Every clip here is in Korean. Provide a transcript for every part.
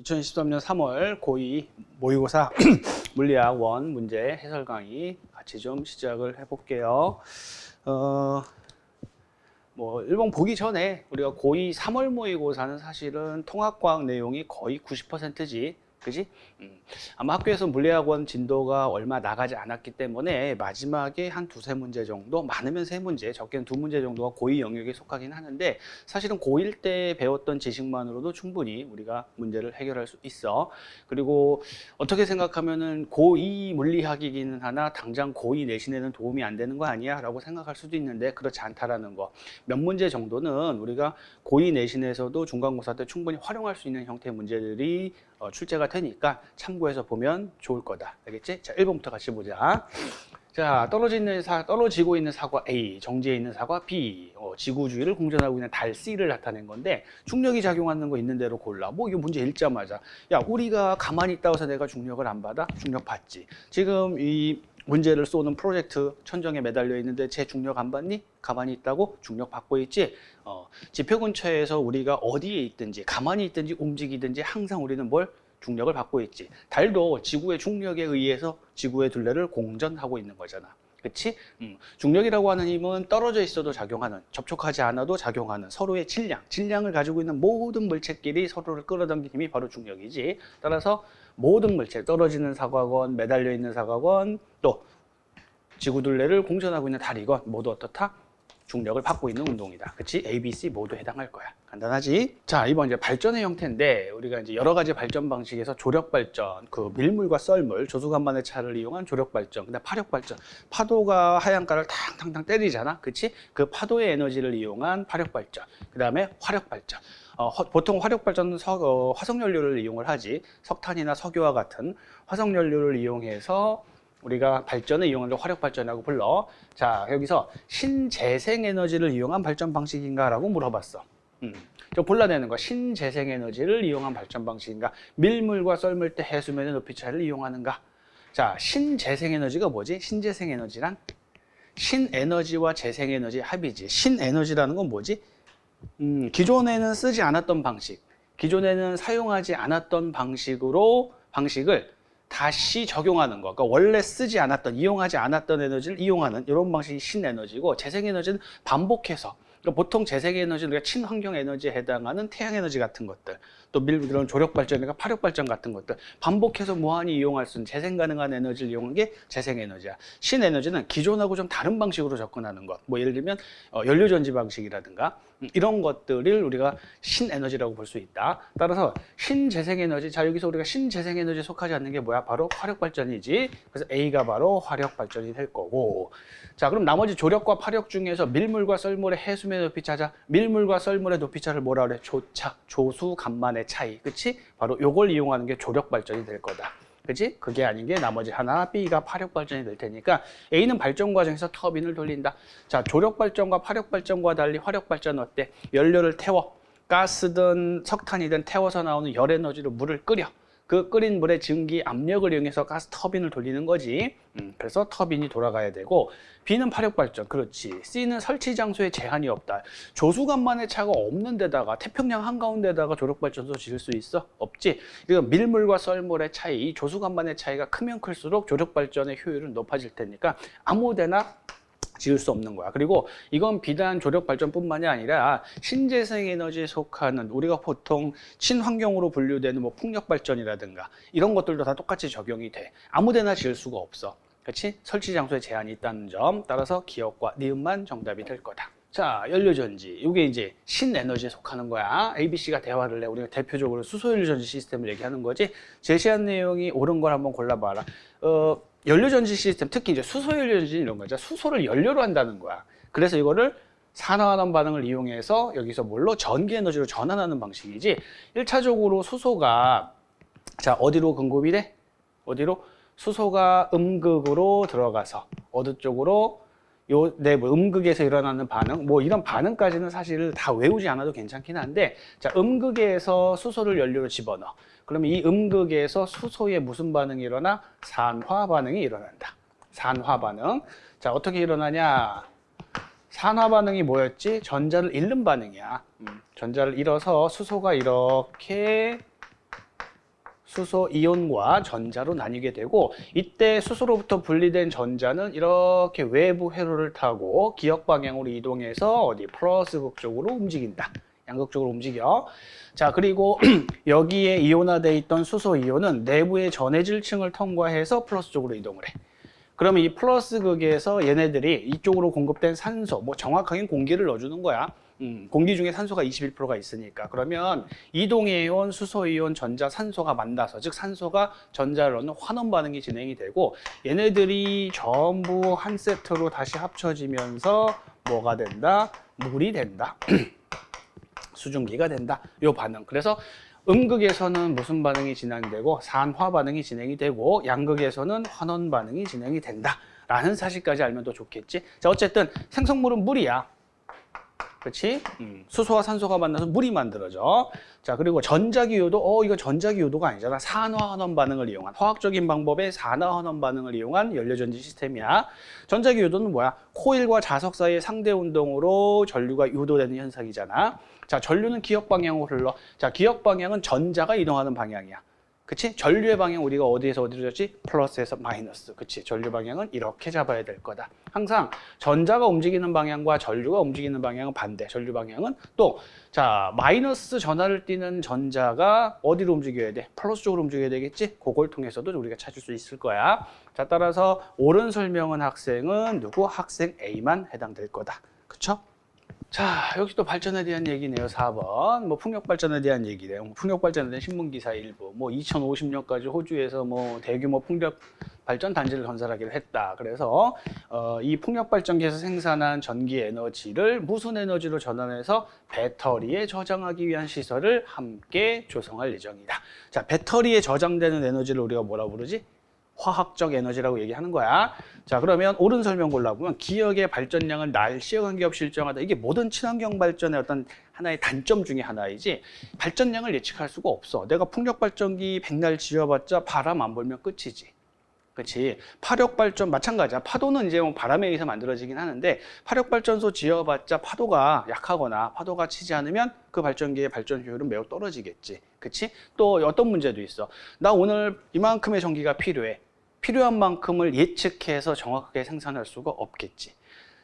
2023년 3월 고2 모의고사 물리학 원 문제 해설 강의 같이 좀 시작을 해볼게요. 어, 뭐 일본 보기 전에 우리가 고2 3월 모의고사는 사실은 통합과학 내용이 거의 90%지 그지? 음. 아마 학교에서 물리학원 진도가 얼마 나가지 않았기 때문에 마지막에 한 두세 문제 정도, 많으면 세 문제, 적게는 두 문제 정도가 고2 영역에 속하긴 하는데 사실은 고1 때 배웠던 지식만으로도 충분히 우리가 문제를 해결할 수 있어. 그리고 어떻게 생각하면은 고2 물리학이기는 하나 당장 고2 내신에는 도움이 안 되는 거 아니야? 라고 생각할 수도 있는데 그렇지 않다라는 거. 몇 문제 정도는 우리가 고2 내신에서도 중간고사 때 충분히 활용할 수 있는 형태의 문제들이 어, 출제가 되니까 참고해서 보면 좋을 거다. 알겠지? 자, 1번부터 같이 보자. 자, 떨어지는 사, 떨어지고 있는 사과 A, 정지해 있는 사과 B, 어, 지구 주위를 공전하고 있는 달 C를 나타낸 건데 중력이 작용하는 거 있는 대로 골라. 뭐 이거 문제 읽자마자 야, 우리가 가만히 있다고 해서 내가 중력을 안 받아? 중력 받지. 지금 이 문제를 쏘는 프로젝트 천정에 매달려 있는데 제 중력 안 받니? 가만히 있다고 중력 받고 있지. 어, 지표 근처에서 우리가 어디에 있든지 가만히 있든지 움직이든지 항상 우리는 뭘 중력을 받고 있지. 달도 지구의 중력에 의해서 지구의 둘레를 공전하고 있는 거잖아. 그치? 음, 중력이라고 하는 힘은 떨어져 있어도 작용하는, 접촉하지 않아도 작용하는 서로의 질량, 질량을 가지고 있는 모든 물체끼리 서로를 끌어당기는 힘이 바로 중력이지. 따라서 모든 물체, 떨어지는 사과건, 매달려 있는 사과건, 또 지구 둘레를 공전하고 있는 달이건 모두 어떻다? 중력을 받고 있는 운동이다. 그치? A, B, C 모두 해당할 거야. 간단하지? 자, 이번 이제 발전의 형태인데 우리가 이제 여러 가지 발전 방식에서 조력 발전, 그 밀물과 썰물, 조수간만의 차를 이용한 조력 발전, 근데 파력 발전. 파도가 하얀가를 탕탕탕 때리잖아. 그치? 그 파도의 에너지를 이용한 파력 발전. 그다음에 화력 발전. 어, 허, 보통 화력 발전은 서, 어, 화석 연료를 이용을 하지. 석탄이나 석유와 같은 화석 연료를 이용해서 우리가 발전을 이용하는 화력 발전이라고 불러. 자, 여기서 신재생 에너지를 이용한 발전 방식인가라고 물어봤어. 음. 저 골라내는 거 신재생 에너지를 이용한 발전 방식인가? 밀물과 썰물 때 해수면의 높이 차이를 이용하는가? 자, 신재생 에너지가 뭐지? 신재생 에너지란 신에너지와 재생 에너지 합이지. 신에너지라는 건 뭐지? 음, 기존에는 쓰지 않았던 방식, 기존에는 사용하지 않았던 방식으로 방식을 다시 적용하는 거. 그러니까 원래 쓰지 않았던, 이용하지 않았던 에너지를 이용하는 이런 방식이 신에너지고 재생에너지는 반복해서 그러니까 보통 재생에너지는 우리가 친환경 에너지에 해당하는 태양에너지 같은 것들 또 밀, 그런 조력 발전이나 파력 발전 같은 것들 반복해서 무한히 이용할 수 있는 재생 가능한 에너지를 이용한 게 재생 에너지야. 신에너지는 기존하고 좀 다른 방식으로 접근하는 것. 뭐 예를 들면 어, 연료 전지 방식이라든가 음, 이런 것들을 우리가 신에너지라고 볼 수 있다. 따라서 신재생에너지, 자 여기서 우리가 신재생에너지에 속하지 않는 게 뭐야? 바로 화력발전이지. 그래서 A가 바로 화력발전이 될 거고 자 그럼 나머지 조력과 파력 중에서 밀물과 썰물의 해수면 높이 차자 밀물과 썰물의 높이 차를 뭐라 그래? 조차, 조수, 간만의 차이 그치? 바로 요걸 이용하는 게 조력 발전이 될 거다 그치? 그게 아닌 게 나머지 하나 B가 파력 발전이 될 테니까 A는 발전 과정에서 터빈을 돌린다 자 조력 발전과 파력 발전과 달리 화력 발전 어때? 연료를 태워 가스든 석탄이든 태워서 나오는 열 에너지로 물을 끓여 그 끓인 물의 증기 압력을 이용해서 가스 터빈을 돌리는 거지. 음, 그래서 터빈이 돌아가야 되고 B는 파력 발전, 그렇지. C는 설치 장소에 제한이 없다. 조수간만의 차가 없는 데다가 태평양 한가운데다가 조력 발전소 지을 수 있어? 없지. 이거 밀물과 썰물의 차이, 조수간만의 차이가 크면 클수록 조력 발전의 효율은 높아질 테니까 아무 데나 지을 수 없는 거야. 그리고 이건 비단 조력 발전뿐만이 아니라 신재생 에너지에 속하는 우리가 보통 친환경으로 분류되는 뭐 풍력 발전이라든가 이런 것들도 다 똑같이 적용이 돼. 아무데나 지을 수가 없어. 그렇지? 설치 장소에 제한이 있다는 점. 따라서 기억과 니은만 정답이 될 거다. 자, 연료전지. 이게 이제 신에너지에 속하는 거야. ABC가 대화를 해. 우리가 대표적으로 수소연료전지 시스템을 얘기하는 거지. 제시한 내용이 옳은 걸 한번 골라봐라. 어, 연료전지 시스템, 특히 이제 수소연료전지 이런 거죠. 수소를 연료로 한다는 거야. 그래서 이거를 산화환원 반응을 이용해서 여기서 뭘로 전기 에너지로 전환하는 방식이지. 1차적으로 수소가 자, 어디로 공급이 돼? 어디로? 수소가 음극으로 들어가서 어느 쪽으로 요, 네, 뭐 음극에서 일어나는 반응, 뭐 이런 반응까지는 사실 다 외우지 않아도 괜찮긴 한데, 자, 음극에서 수소를 연료로 집어넣어. 그러면 이 음극에서 수소에 무슨 반응이 일어나? 산화 반응이 일어난다. 산화 반응. 자, 어떻게 일어나냐? 산화 반응이 뭐였지? 전자를 잃는 반응이야. 음, 전자를 잃어서 수소가 이렇게 수소 이온과 전자로 나뉘게 되고 이때 수소로부터 분리된 전자는 이렇게 외부 회로를 타고 기역 방향으로 이동해서 어디 플러스 극 쪽으로 움직인다. 양극적으로 움직여. 자, 그리고 여기에 이온화돼 있던 수소 이온은 내부의 전해질 층을 통과해서 플러스 쪽으로 이동을 해. 그러면 이 플러스 극에서 얘네들이 이쪽으로 공급된 산소, 뭐 정확하게는 공기를 넣어주는 거야. 음, 공기 중에 산소가 21%가 있으니까 그러면 이동이온, 수소이온, 전자, 산소가 만나서 즉 산소가 전자를 넣는 환원 반응이 진행이 되고 얘네들이 전부 한 세트로 다시 합쳐지면서 뭐가 된다? 물이 된다. 수증기가 된다. 요 반응. 그래서 음극에서는 무슨 반응이 진행되고 산화 반응이 진행이 되고 양극에서는 환원 반응이 진행이 된다. 라는 사실까지 알면 더 좋겠지. 자, 어쨌든 생성물은 물이야. 그렇지? 음, 수소와 산소가 만나서 물이 만들어져. 자, 그리고 전자기유도 어 이거 전자기유도가 아니잖아. 산화환원 반응을 이용한 화학적인 방법의 산화환원 반응을 이용한 연료전지 시스템이야. 전자기유도는 뭐야? 코일과 자석 사이의 상대 운동으로 전류가 유도되는 현상이잖아. 자, 전류는 기역 방향으로 흘러. 자, 기역 방향은 전자가 이동하는 방향이야. 그치? 전류의 방향 우리가 어디에서 어디로 줬지? 플러스에서 마이너스. 그치? 전류 방향은 이렇게 잡아야 될 거다. 항상 전자가 움직이는 방향과 전류가 움직이는 방향은 반대. 전류 방향은 또, 자, 마이너스 전하를 띠는 전자가 어디로 움직여야 돼? 플러스 쪽으로 움직여야 되겠지? 그걸 통해서도 우리가 찾을 수 있을 거야. 자, 따라서 옳은 설명은 학생은 누구? 학생 A만 해당될 거다. 그쵸? 자, 여기 또 발전에 대한 얘기네요. 4번. 뭐 풍력 발전에 대한 얘기래요. 뭐 풍력 발전에 대한 신문 기사 일부. 뭐 2050년까지 호주에서 뭐 대규모 풍력 발전 단지를 건설하기로 했다. 그래서 어, 이 풍력 발전기에서 생산한 전기 에너지를 무슨 에너지로 전환해서 배터리에 저장하기 위한 시설을 함께 조성할 예정이다. 자, 배터리에 저장되는 에너지를 우리가 뭐라 부르지? 화학적 에너지라고 얘기하는 거야. 자, 그러면 옳은 설명 골라보면 기억의 발전량을 날씨와 관계없이 일정하다. 이게 모든 친환경 발전의 어떤 하나의 단점 중에 하나이지 발전량을 예측할 수가 없어. 내가 풍력 발전기 백날 지어봤자 바람 안 불면 끝이지. 그렇지. 파력 발전 마찬가지야. 파도는 이제 뭐 바람에 의해서 만들어지긴 하는데 파력 발전소 지어봤자 파도가 약하거나 파도가 치지 않으면 그 발전기의 발전 효율은 매우 떨어지겠지. 그렇지? 또 어떤 문제도 있어. 나 오늘 이만큼의 전기가 필요해. 필요한 만큼을 예측해서 정확하게 생산할 수가 없겠지.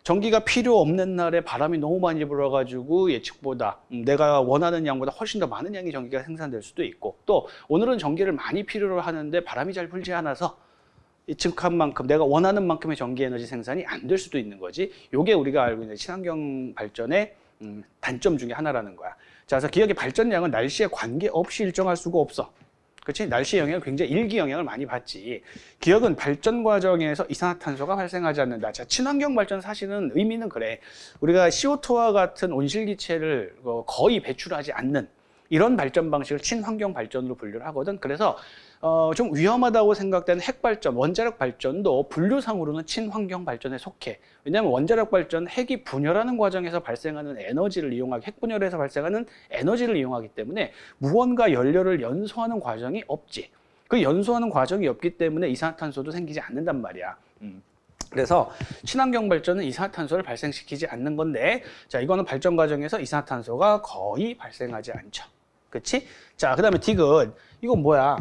전기가 필요 없는 날에 바람이 너무 많이 불어가지고 예측보다 음, 내가 원하는 양보다 훨씬 더 많은 양의 전기가 생산될 수도 있고 또 오늘은 전기를 많이 필요로 하는데 바람이 잘 불지 않아서 예측한 만큼 내가 원하는 만큼의 전기 에너지 생산이 안 될 수도 있는 거지. 요게 우리가 알고 있는 친환경 발전의 음, 단점 중에 하나라는 거야. 자, 그래서 기억의 발전량은 날씨에 관계없이 일정할 수가 없어. 그렇지? 날씨 영향을 굉장히 일기 영향을 많이 받지. 기억은 발전 과정에서 이산화탄소가 발생하지 않는다. 자, 친환경 발전 사실은 의미는 그래. 우리가 CO2와 같은 온실기체를 어, 거의 배출하지 않는 이런 발전 방식을 친환경 발전으로 분류를 하거든. 그래서 어, 좀 위험하다고 생각되는 핵발전, 원자력 발전도 분류상으로는 친환경 발전에 속해. 왜냐하면 원자력 발전 핵이 분열하는 과정에서 발생하는 에너지를 이용하기, 핵 분열에서 발생하는 에너지를 이용하기 때문에 무언가 연료를 연소하는 과정이 없지. 그 연소하는 과정이 없기 때문에 이산화탄소도 생기지 않는단 말이야. 음. 그래서 친환경 발전은 이산화탄소를 발생시키지 않는 건데, 자 이거는 발전 과정에서 이산화탄소가 거의 발생하지 않죠. 그렇지? 자, 그 다음에 디귿. 이건 뭐야?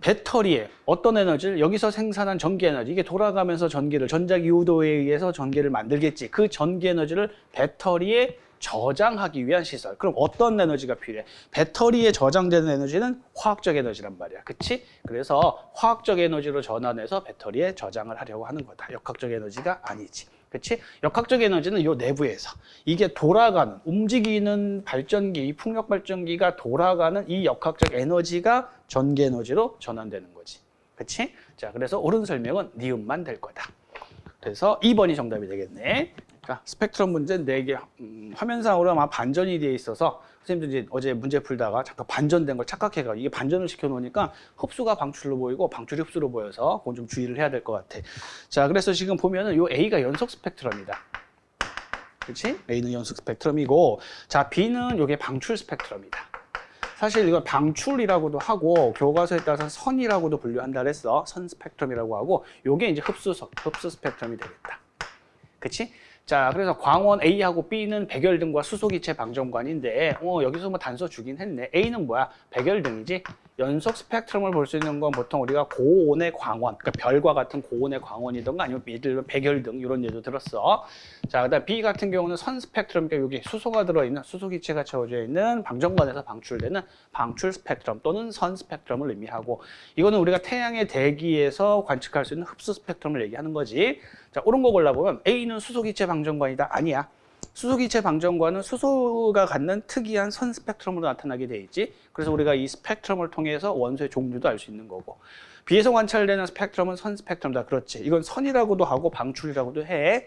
배터리에 어떤 에너지를 여기서 생산한 전기 에너지 이게 돌아가면서 전기를 전자기후도에 의해서 전기를 만들겠지. 그 전기 에너지를 배터리에 저장하기 위한 시설. 그럼 어떤 에너지가 필요해? 배터리에 저장되는 에너지는 화학적 에너지란 말이야. 그치? 그래서 화학적 에너지로 전환해서 배터리에 저장을 하려고 하는 거다. 역학적 에너지가 아니지 그치? 역학적 에너지는 요 내부에서 이게 돌아가는 움직이는 발전기, 이 풍력 발전기가 돌아가는 이 역학적 에너지가 전기 에너지로 전환되는 거지. 그치? 자, 그래서 옳은 설명은 니은만 될 거다. 그래서 2번이 정답이 되겠네. 자, 스펙트럼 문제 4개. 음, 화면상으로 아마 반전이 되어 있어서 선생님도 이제 어제 문제 풀다가 잠깐 반전된 걸 착각해가 이게 반전을 시켜놓으니까 흡수가 방출로 보이고 방출이 흡수로 보여서 그건 좀 주의를 해야 될 것 같아. 자, 그래서 지금 보면은 요 A가 연속 스펙트럼이다. 그렇지? A는 연속 스펙트럼이고 자, B는 요게 방출 스펙트럼이다. 사실 이걸 방출이라고도 하고 교과서에 따라서 선이라고도 분류한다 그랬어. 선 스펙트럼이라고 하고 요게 이제 흡수 흡수 스펙트럼이 되겠다. 그치? 자, 그래서 광원 A하고 B는 백열등과 수소기체 방정관인데, 어, 여기서 뭐 단서 주긴 했네. A는 뭐야? 백열등이지? 연속 스펙트럼을 볼 수 있는 건 보통 우리가 고온의 광원, 그러니까 별과 같은 고온의 광원이든가 아니면 미들 백열등 이런 예도 들었어. 자, 그다음 B 같은 경우는 선 스펙트럼, 그러니까 여기 수소가 들어있는 수소 기체가 채워져 있는 방전관에서 방출되는 방출 스펙트럼 또는 선 스펙트럼을 의미하고 이거는 우리가 태양의 대기에서 관측할 수 있는 흡수 스펙트럼을 얘기하는 거지. 자, 옳은 거 골라보면 A는 수소 기체 방전관이다. 아니야. 수소기체 방전관은 수소가 갖는 특이한 선 스펙트럼으로 나타나게 돼 있지. 그래서 우리가 이 스펙트럼을 통해서 원소의 종류도 알 수 있는 거고. B에서 관찰되는 스펙트럼은 선 스펙트럼이다. 그렇지. 이건 선이라고도 하고 방출이라고도 해.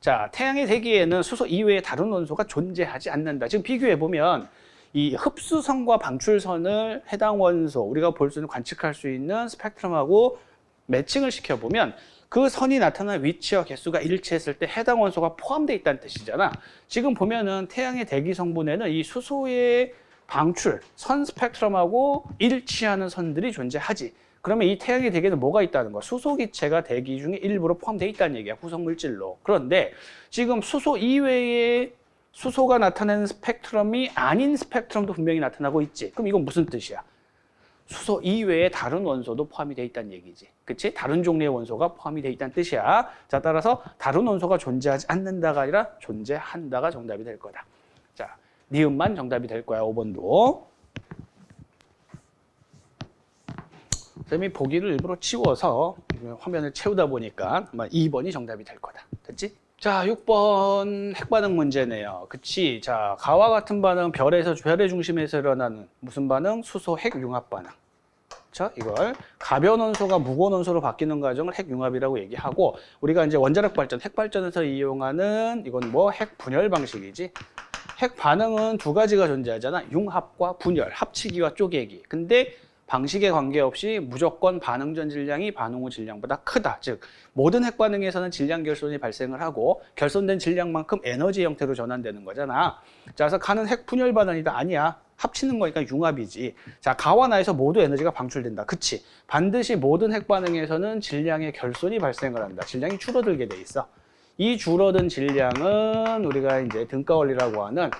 자, 태양의 대기에는 수소 이외의 다른 원소가 존재하지 않는다. 지금 비교해 보면 이 흡수선과 방출선을 해당 원소 우리가 볼 수 있는 관측할 수 있는 스펙트럼하고 매칭을 시켜 보면 그 선이 나타난 위치와 개수가 일치했을 때 해당 원소가 포함되어 있다는 뜻이잖아. 지금 보면은 태양의 대기 성분에는 이 수소의 방출, 선 스펙트럼하고 일치하는 선들이 존재하지. 그러면 이 태양의 대기에는 뭐가 있다는 거야? 수소 기체가 대기 중에 일부러 포함되어 있다는 얘기야. 후성 물질로. 그런데 지금 수소 이외에 수소가 나타내는 스펙트럼이 아닌 스펙트럼도 분명히 나타나고 있지. 그럼 이건 무슨 뜻이야? 수소 이외에 다른 원소도 포함이 돼 있다는 얘기지. 그치? 다른 종류의 원소가 포함이 돼 있다는 뜻이야. 자, 따라서 다른 원소가 존재하지 않는다가 아니라 존재한다가 정답이 될 거다. 자, 니은만 정답이 될 거야, 5번도. 쌤이 보기를 일부러 치워서 화면을 채우다 보니까 아마 2번이 정답이 될 거다. 됐지? 자, 6번 핵반응 문제네요. 그치? 자, 가와 같은 반응, 별에서 별의 중심에서 일어나는 무슨 반응? 수소 핵 융합 반응. 자, 이걸 가벼운 원소가 무거운 원소로 바뀌는 과정을 핵융합이라고 얘기하고 우리가 이제 원자력 발전, 핵 발전에서 이용하는 이건 뭐 핵 분열 방식이지. 핵 반응은 두 가지가 존재하잖아. 융합과 분열, 합치기와 쪼개기. 근데 방식에 관계없이 무조건 반응 전 질량이 반응 후 질량보다 크다. 즉 모든 핵 반응에서는 질량 결손이 발생을 하고 결손된 질량만큼 에너지 형태로 전환되는 거잖아. 자, 그래서 가는 핵 분열 반응이다. 아니야. 합치는 거니까 융합이지. 자, 가와 나에서 모두 에너지가 방출된다. 그치? 반드시 모든 핵 반응에서는 질량의 결손이 발생을 한다. 질량이 줄어들게 돼 있어. 이 줄어든 질량은 우리가 이제 등가 원리라고 하는 음,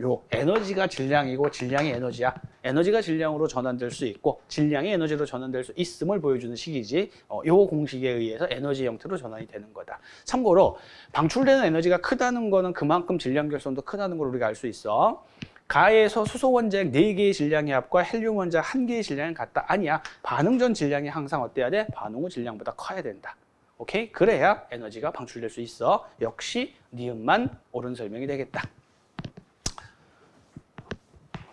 요 에너지가 질량이고 질량이 에너지야. 에너지가 질량으로 전환될 수 있고 질량이 에너지로 전환될 수 있음을 보여주는 식이지. 어, 요 공식에 의해서 에너지 형태로 전환이 되는 거다. 참고로 방출되는 에너지가 크다는 거는 그만큼 질량 결손도 크다는 걸 우리가 알 수 있어. 가에서 수소 원자핵 4개의 질량의 합과 헬륨 원자핵 1개의 질량이 같다. 아니야. 반응 전 질량이 항상 어때야 돼? 반응 후 질량보다 커야 된다. 오케이? 그래야 에너지가 방출될 수 있어. 역시 니은만 옳은 설명이 되겠다.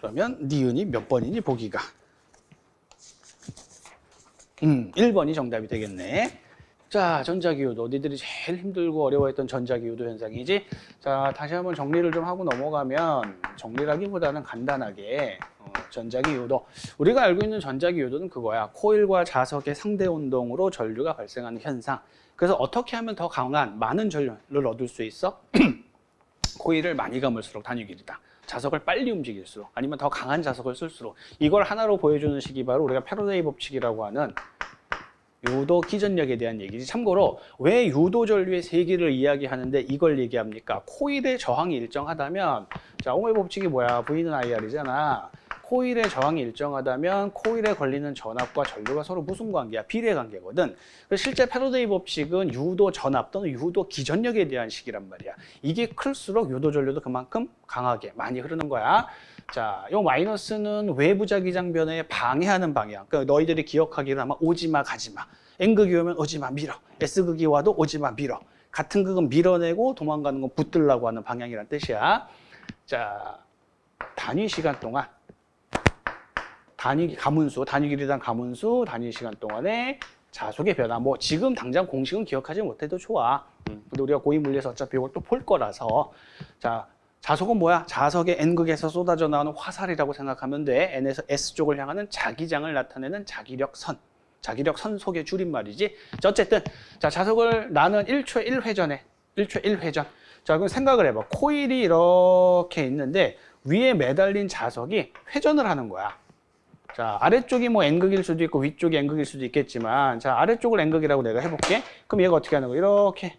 그러면 니은이 몇 번이니 보기가? 음, 1번이 정답이 되겠네. 자, 전자기후도 너희들이 제일 힘들고 어려워했던 전자기후도 현상이지. 자, 다시 한번 정리를 좀 하고 넘어가면 정리라기보다는 간단하게 어, 전자기후도 우리가 알고 있는 전자기후도는 그거야. 코일과 자석의 상대 운동으로 전류가 발생하는 현상. 그래서 어떻게 하면 더 강한 많은 전류를 얻을 수 있어? 코일을 많이 감을수록 단위 길이다. 자석을 빨리 움직일수록 아니면 더 강한 자석을 쓸수록 이걸 하나로 보여주는 식이 바로 우리가 패러데이 법칙이라고 하는 유도 기전력에 대한 얘기지. 참고로 왜 유도 전류의 세기를 이야기하는데 이걸 얘기합니까? 코일의 저항이 일정하다면 자, 옴의 법칙이 뭐야? V는 IR이잖아. 코일의 저항이 일정하다면 코일에 걸리는 전압과 전류가 서로 무슨 관계야? 비례 관계거든. 그래서 실제 패러데이 법칙은 유도 전압 또는 유도 기전력에 대한 식이란 말이야. 이게 클수록 유도 전류도 그만큼 강하게 많이 흐르는 거야. 자, 요 마이너스는 외부 자기장 변화에 방해하는 방향. 그러니까 너희들이 기억하기로 아마 오지마 가지마. N극이 오면 오지마 밀어. S극이 와도 오지마 밀어. 같은 극은 밀어내고 도망가는 건 붙들라고 하는 방향이란 뜻이야. 자, 단위 시간 동안 단위 가문수, 단위 길이당 가문수, 단위 시간 동안에 자속의 변화. 뭐 지금 당장 공식은 기억하지 못해도 좋아. 음, 근데 우리가 고위 물리에서 어차피 이걸 또 볼 거라서 자 자속은 뭐야? 자석의 N극에서 쏟아져 나오는 화살이라고 생각하면 돼. N에서 S쪽을 향하는 자기장을 나타내는 자기력 선. 자기력 선 속의 줄임말이지. 자, 어쨌든 자 자석을 나는 1초 1회전에 1초 1회전. 자 그럼 생각을 해봐. 코일이 이렇게 있는데 위에 매달린 자석이 회전을 하는 거야. 자, 아래쪽이 뭐 N극일 수도 있고 위쪽이 N극일 수도 있겠지만 자, 아래쪽을 N극이라고 내가 해볼게. 그럼 얘가 어떻게 하는 거야? 이렇게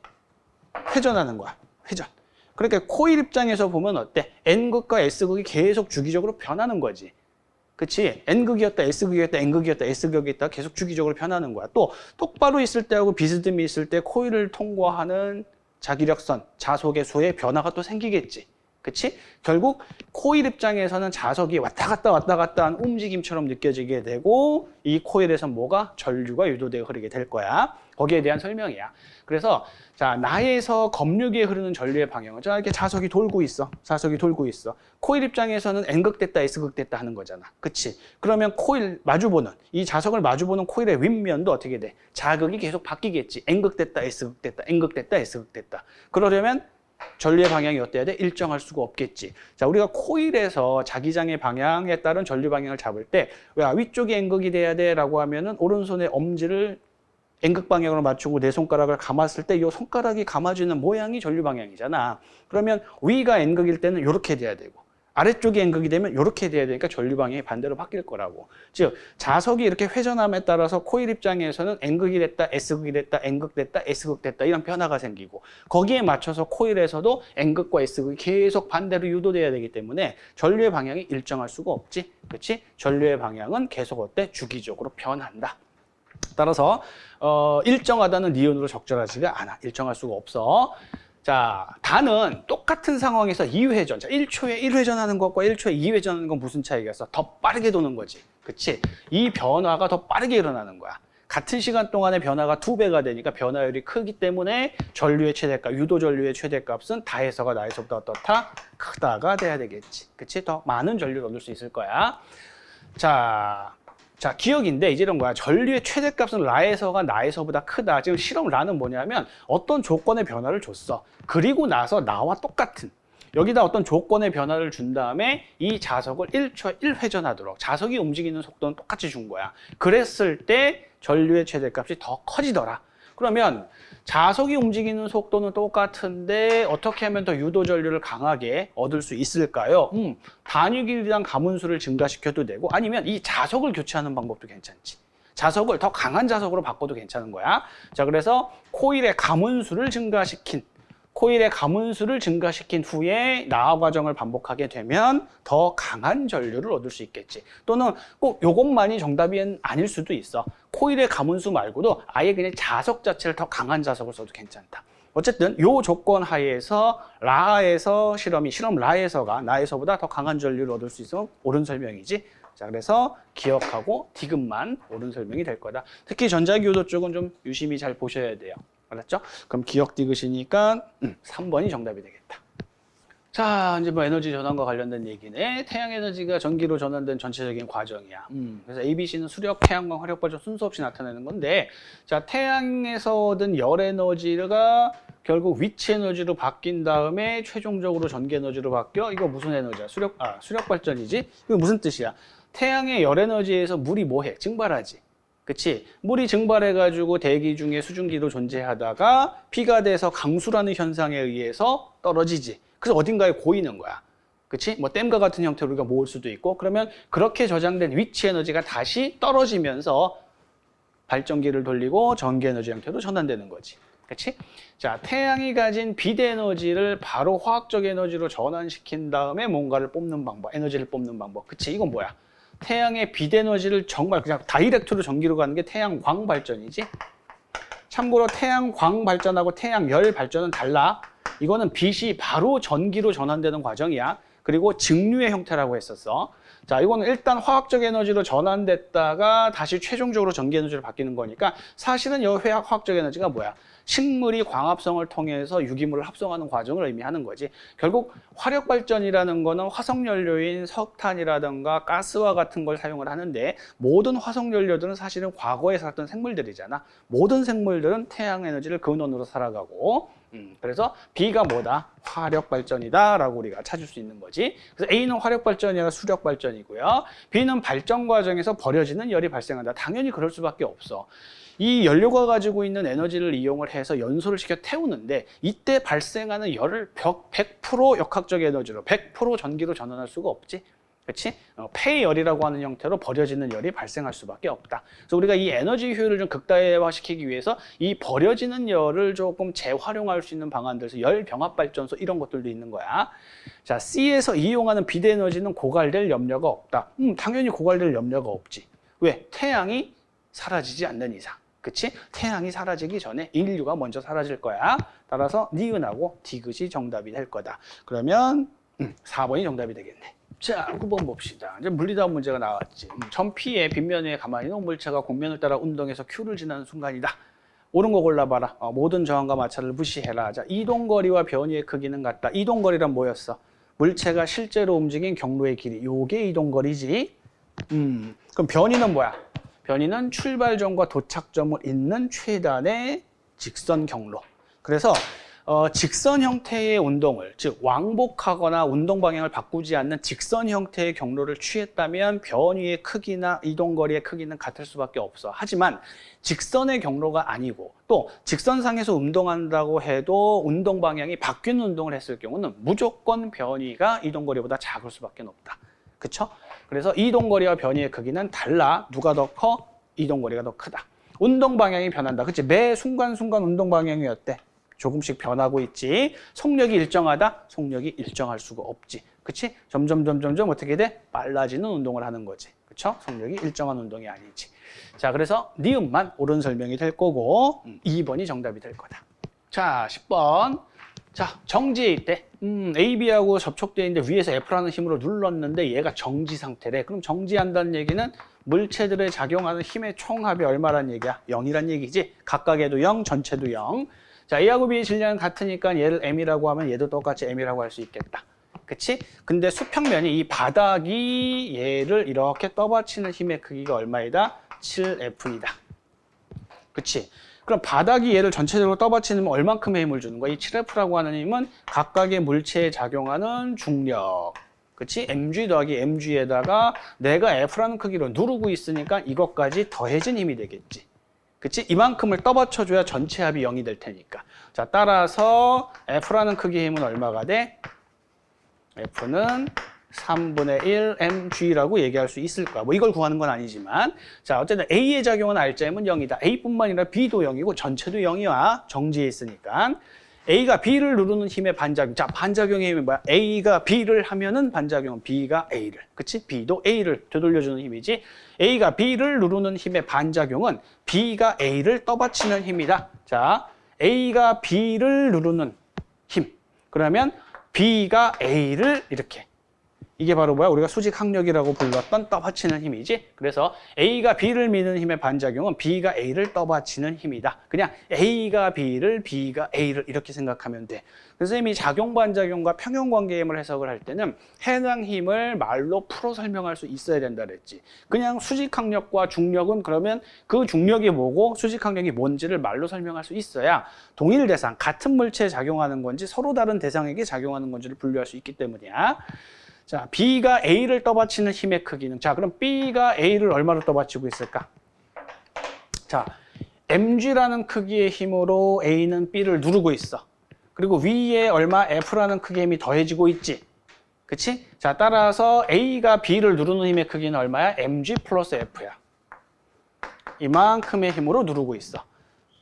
회전하는 거야. 회전. 그러니까 코일 입장에서 보면 어때? N극과 S극이 계속 주기적으로 변하는 거지. 그치? N극이었다, S극이었다, N극이었다, S극이었다 계속 주기적으로 변하는 거야. 또 똑바로 있을 때하고 비스듬히 있을 때 코일을 통과하는 자기력선, 자석의 수에 변화가 또 생기겠지. 그치? 결국 코일 입장에서는 자석이 왔다 갔다 왔다 갔다 한 움직임처럼 느껴지게 되고 이 코일에서 뭐가 전류가 유도되어 흐르게 될 거야. 거기에 대한 설명이야. 그래서 자 나에서 검류기에 흐르는 전류의 방향은 자 이렇게 자석이 돌고 있어. 자석이 돌고 있어. 코일 입장에서는 N극 됐다 S극 됐다 하는 거잖아. 그치? 그러면 코일 마주보는 이 자석을 마주보는 코일의 윗면도 어떻게 돼? 자극이 계속 바뀌겠지. N극 됐다 S극 됐다 N극 됐다 S극 됐다. 그러려면 전류의 방향이 어때야 돼? 일정할 수가 없겠지. 자, 우리가 코일에서 자기장의 방향에 따른 전류 방향을 잡을 때, 왜 위쪽이 N극이 돼야 돼? 라고 하면은 오른손의 엄지를 N극 방향으로 맞추고 내 손가락을 감았을 때 이 손가락이 감아지는 모양이 전류 방향이잖아. 그러면 위가 N극일 때는 이렇게 돼야 되고 아래쪽이 N극이 되면 이렇게 돼야 되니까 전류 방향이 반대로 바뀔 거라고. 즉 자석이 이렇게 회전함에 따라서 코일 입장에서는 N극이 됐다, S극이 됐다, N극 됐다, S극 됐다 이런 변화가 생기고 거기에 맞춰서 코일에서도 N극과 S극이 계속 반대로 유도돼야 되기 때문에 전류의 방향이 일정할 수가 없지. 그렇지? 전류의 방향은 계속 어때? 주기적으로 변한다. 따라서 어, 일정하다는 니은으로 적절하지가 않아. 일정할 수가 없어. 자, 단은 똑같은 상황에서 2회전. 자, 1초에 1회전 하는 것과 1초에 2회전 하는 건 무슨 차이가 있어? 더 빠르게 도는 거지. 그치? 이 변화가 더 빠르게 일어나는 거야. 같은 시간 동안의 변화가 두 배가 되니까 변화율이 크기 때문에 전류의 최대값, 유도 전류의 최대값은 다해서가 나에서보다 어떻다? 크다가 돼야 되겠지. 그치? 더 많은 전류를 얻을 수 있을 거야. 자, 자, 기억인데 이제 이런 거야. 전류의 최대값은 라에서가 나에서보다 크다. 지금 실험 라는 뭐냐면 어떤 조건의 변화를 줬어. 그리고 나서 나와 똑같은 여기다 어떤 조건의 변화를 준 다음에 이 자석을 1초에 1회전하도록 자석이 움직이는 속도는 똑같이 준 거야. 그랬을 때 전류의 최대값이 더 커지더라. 그러면 자석이 움직이는 속도는 똑같은데 어떻게 하면 더 유도 전류를 강하게 얻을 수 있을까요? 음, 단위 길이랑 가문수를 증가시켜도 되고 아니면 이 자석을 교체하는 방법도 괜찮지. 자석을 더 강한 자석으로 바꿔도 괜찮은 거야. 자, 그래서 코일의 가문수를 증가시킨 코일의 가문수를 증가시킨 후에 나화 과정을 반복하게 되면 더 강한 전류를 얻을 수 있겠지. 또는 꼭 이것만이 정답이 아닐 수도 있어. 코일의 가문수 말고도 아예 그냥 자석 자체를 더 강한 자석을 써도 괜찮다. 어쨌든 요 조건 하에서 라에서 실험이 실험 라에서가 나에서보다 더 강한 전류를 얻을 수 있으면 옳은 설명이지. 자 그래서 기억하고 디귿만 옳은 설명이 될 거다. 특히 전자기호도 쪽은 좀 유심히 잘 보셔야 돼요. 알았죠? 그럼 기억 디귿이니까 음, 3번이 정답이 되겠다. 자, 이제 뭐 에너지 전환과 관련된 얘기네. 태양 에너지가 전기로 전환된 전체적인 과정이야. 음, 그래서 ABC는 수력, 태양광, 화력 발전 순서 없이 나타내는 건데, 자, 태양에서 얻은 열 에너지가 결국 위치 에너지로 바뀐 다음에 최종적으로 전기 에너지로 바뀌어. 이거 무슨 에너지야? 수력, 아, 수력 발전이지? 이거 무슨 뜻이야? 태양의 열 에너지에서 물이 뭐해? 증발하지. 그치? 물이 증발해가지고 대기 중에 수증기로 존재하다가 피가 돼서 강수라는 현상에 의해서 떨어지지. 그래서 어딘가에 고이는 거야. 그치? 뭐 댐과 같은 형태로 우리가 모을 수도 있고 그러면 그렇게 저장된 위치 에너지가 다시 떨어지면서 발전기를 돌리고 전기 에너지 형태로 전환되는 거지. 그치? 자, 태양이 가진 비대 에너지를 바로 화학적 에너지로 전환시킨 다음에 뭔가를 뽑는 방법, 에너지를 뽑는 방법. 그치? 이건 뭐야? 태양의 빛 에너지를 정말 그냥 다이렉트로 전기로 가는 게 태양광 발전이지. 참고로 태양광 발전하고 태양열 발전은 달라. 이거는 빛이 바로 전기로 전환되는 과정이야. 그리고 증류의 형태라고 했었어. 자, 이거는 일단 화학적 에너지로 전환됐다가 다시 최종적으로 전기 에너지로 바뀌는 거니까 사실은 이 화학, 화학적 에너지가 뭐야? 식물이 광합성을 통해서 유기물을 합성하는 과정을 의미하는 거지. 결국 화력 발전이라는 거는 화석 연료인 석탄이라든가 가스와 같은 걸 사용을 하는데 모든 화석 연료들은 사실은 과거에 살았던 생물들이잖아. 모든 생물들은 태양 에너지를 근원으로 살아가고 음, 그래서 B가 뭐다? 화력 발전이다 라고 우리가 찾을 수 있는 거지. 그래서 A는 화력 발전이 아니라 수력 발전이고요. B는 발전 과정에서 버려지는 열이 발생한다. 당연히 그럴 수밖에 없어. 이 연료가 가지고 있는 에너지를 이용을 해서 연소를 시켜 태우는데 이때 발생하는 열을 100% 역학적 에너지로 100% 전기로 전환할 수가 없지. 그렇지? 어, 폐열이라고 하는 형태로 버려지는 열이 발생할 수밖에 없다. 그래서 우리가 이 에너지 효율을 좀 극다화시키기 위해서 이 버려지는 열을 조금 재활용할 수 있는 방안들, 열 병합 발전소 이런 것들도 있는 거야. 자, C에서 이용하는 비대에너지는 고갈될 염려가 없다. 음, 당연히 고갈될 염려가 없지. 왜? 태양이 사라지지 않는 이상. 그치? 태양이 사라지기 전에 인류가 먼저 사라질 거야. 따라서 니은하고 디귿이 정답이 될 거다. 그러면 음, 4번이 정답이 되겠네. 자, 9번 봅시다. 이제 물리다운 문제가 나왔지. 음, 전피의 빗면 위에 가만히 있는 물체가 곡면을 따라 운동해서 Q를 지나는 순간이다. 옳은 거 골라봐라. 어, 모든 저항과 마찰을 무시해라. 자, 이동거리와 변이의 크기는 같다. 이동거리란 뭐였어? 물체가 실제로 움직인 경로의 길이. 요게 이동거리지. 음, 그럼 변이는 뭐야? 변이는 출발점과 도착점을 잇는 최단의 직선 경로. 그래서 어, 직선 형태의 운동을 즉 왕복하거나 운동 방향을 바꾸지 않는 직선 형태의 경로를 취했다면 변이의 크기나 이동거리의 크기는 같을 수밖에 없어. 하지만 직선의 경로가 아니고 또 직선상에서 운동한다고 해도 운동 방향이 바뀌는 운동을 했을 경우는 무조건 변이가 이동거리보다 작을 수밖에 없다. 그쵸? 그래서 이동거리와 변이의 크기는 달라. 누가 더 커? 이동거리가 더 크다. 운동 방향이 변한다. 그치? 매 순간순간 운동 방향이 어때? 조금씩 변하고 있지. 속력이 일정하다? 속력이 일정할 수가 없지. 그치? 점점, 점점, 점 어떻게 돼? 빨라지는 운동을 하는 거지. 그쵸? 속력이 일정한 운동이 아니지. 자, 그래서 니은만 옳은 설명이 될 거고, 음, 2번이 정답이 될 거다. 자, 10번. 자, 정지일 때, 음, AB하고 접촉되어 있는데 위에서 F라는 힘으로 눌렀는데 얘가 정지 상태래. 그럼 정지한다는 얘기는 물체들에 작용하는 힘의 총합이 얼마란 얘기야? 0이란 얘기지. 각각에도 0, 전체도 0. 자, A하고 B의 질량은 같으니까 얘를 M이라고 하면 얘도 똑같이 M이라고 할 수 있겠다. 그치? 근데 수평면이 이 바닥이 얘를 이렇게 떠받치는 힘의 크기가 얼마이다? 7F이다. 그치? 그럼 바닥이 얘를 전체적으로 떠받치면 얼만큼의 힘을 주는 거야? 이 7F라고 하는 힘은 각각의 물체에 작용하는 중력. 그치? mg 더하기 mg에다가 내가 F라는 크기로 누르고 있으니까 이것까지 더해진 힘이 되겠지. 그치? 이만큼을 떠받쳐줘야 전체 합이 0이 될 테니까. 자, 따라서 F라는 크기의 힘은 얼마가 돼? F는 3분의 1 mg라고 얘기할 수 있을 거야. 뭐 이걸 구하는 건 아니지만 자 어쨌든 A의 작용은 R자임은 0이다. A뿐만 아니라 B도 0이고 전체도 0이야. 정지해 있으니까. A가 B를 누르는 힘의 반작용. 자, 반작용의 힘이 뭐야? A가 B를 하면은 반작용은 B가 A를. 그치? B도 A를 되돌려주는 힘이지. A가 B를 누르는 힘의 반작용은 B가 A를 떠받치는 힘이다. 자, A가 B를 누르는 힘. 그러면 B가 A를 이렇게 이게 바로 뭐야? 우리가 수직 항력이라고 불렀던 떠받치는 힘이지. 그래서 A가 B를 미는 힘의 반작용은 B가 A를 떠받치는 힘이다. 그냥 A가 B를, B가 A를 이렇게 생각하면 돼. 이미 작용 반작용과 평형 관계임을 해석을 할 때는 해당 힘을 말로 풀어 설명할 수 있어야 된다 그랬지. 그냥 수직 항력과 중력은 그러면 그 중력이 뭐고 수직 항력이 뭔지를 말로 설명할 수 있어야 동일 대상, 같은 물체에 작용하는 건지 서로 다른 대상에게 작용하는 건지를 분류할 수 있기 때문이야. 자, B가 A를 떠받치는 힘의 크기는 자, 그럼 B가 A를 얼마로 떠받치고 있을까? 자, mg라는 크기의 힘으로 A는 B를 누르고 있어. 그리고 위에 얼마 F라는 크기의 힘이 더해지고 있지. 그치? 자, 따라서 A가 B를 누르는 힘의 크기는 얼마야? mg 플러스 F야. 이만큼의 힘으로 누르고 있어.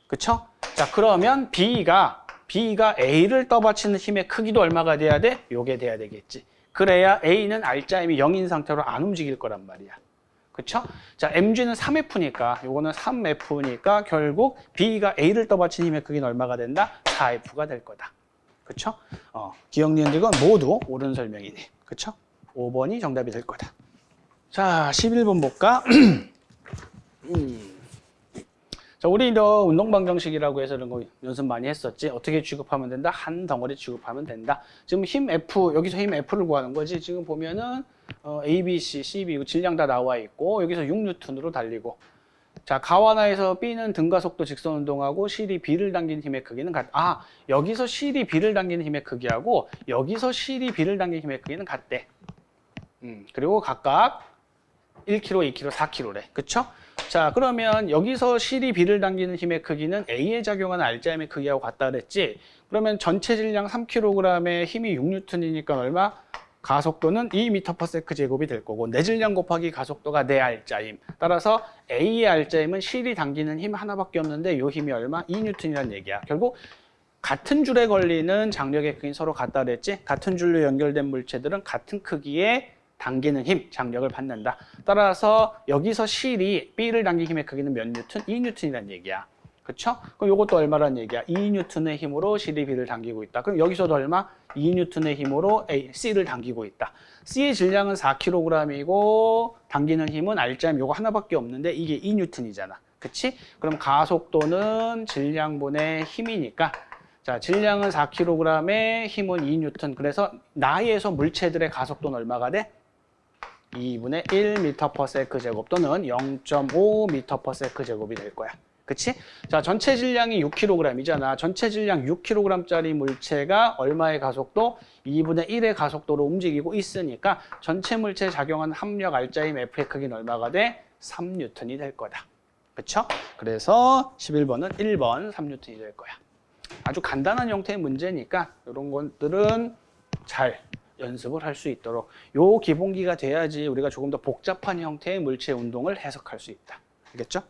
그쵸? 자, 그러면 B가 B가 A를 떠받치는 힘의 크기도 얼마가 돼야 돼? 요게 돼야 되겠지. 그래야 A는 R자임이 0인 상태로 안 움직일 거란 말이야. 그쵸? 자, MG는 3F니까, 요거는 3F니까 결국 B가 A를 떠받친 힘의 크기는 얼마가 된다? 4F가 될 거다. 그쵸? 어, 기억 니은들건 모두 옳은 설명이네. 그쵸? 5번이 정답이 될 거다. 자, 11번 볼까? 음. 자, 우리 너 운동 방정식이라고 해서 이런 거 연습 많이 했었지. 어떻게 취급하면 된다? 한 덩어리 취급하면 된다. 지금 힘 F, 여기서 힘 F를 구하는 거지. 지금 보면은 어, A, B, C, C, B 질량 다 나와 있고 여기서 6뉴턴으로 달리고 자, 가와나에서 B는 등가 속도 직선 운동하고 C이 B를 당기는 힘의 크기는 같. 아, 여기서 C이 B를 당기는 힘의 크기하고 여기서 C이 B를 당기는 힘의 크기는 같대. 음, 그리고 각각 1kg, 2kg, 4kg래. 그쵸? 자, 그러면 여기서 C이 B를 당기는 힘의 크기는 A에 작용하는 R자임의 크기하고 같다 그랬지? 그러면 전체 질량 3kg에 힘이 6N이니까 얼마? 가속도는 2m/s 제곱이 될 거고 내 질량 곱하기 가속도가 내 알짜임. 따라서 A의 알짜임은 실이 당기는 힘 하나밖에 없는데 요 힘이 얼마? 2N이라는 얘기야. 결국 같은 줄에 걸리는 장력의 크기는 서로 같다 그랬지? 같은 줄로 연결된 물체들은 같은 크기의 당기는 힘, 장력을 받는다. 따라서 여기서 실이 B를 당긴 힘의 크기는 몇 뉴턴? 2뉴턴이라는 얘기야. 그쵸? 그럼 이것도 얼마란 얘기야? 2뉴턴의 힘으로 실이 B를 당기고 있다. 그럼 여기서도 얼마? 2뉴턴의 힘으로 A, C를 당기고 있다. C의 질량은 4kg이고 당기는 힘은 R자임 요거 하나밖에 없는데 이게 2뉴턴이잖아. 그치? 그럼 가속도는 질량분의 힘이니까 자, 질량은 4kg에 힘은 2뉴턴. 그래서 나에서 물체들의 가속도는 얼마가 돼? 2분의 1m/s 제곱 또는 0.5m/s 제곱이 될 거야. 그치? 자, 전체 질량이 6kg이잖아. 전체 질량 6kg짜리 물체가 얼마의 가속도? 2분의 1의 가속도로 움직이고 있으니까 전체 물체에 작용하는 합력 알짜임 F의 크기는 얼마가 돼? 3N이 될 거다. 그쵸? 그래서 11번은 1번 3N이 될 거야. 아주 간단한 형태의 문제니까 이런 것들은 잘 연습을 할 수 있도록 요 기본기가 돼야지 우리가 조금 더 복잡한 형태의 물체 운동을 해석할 수 있다. 알겠죠?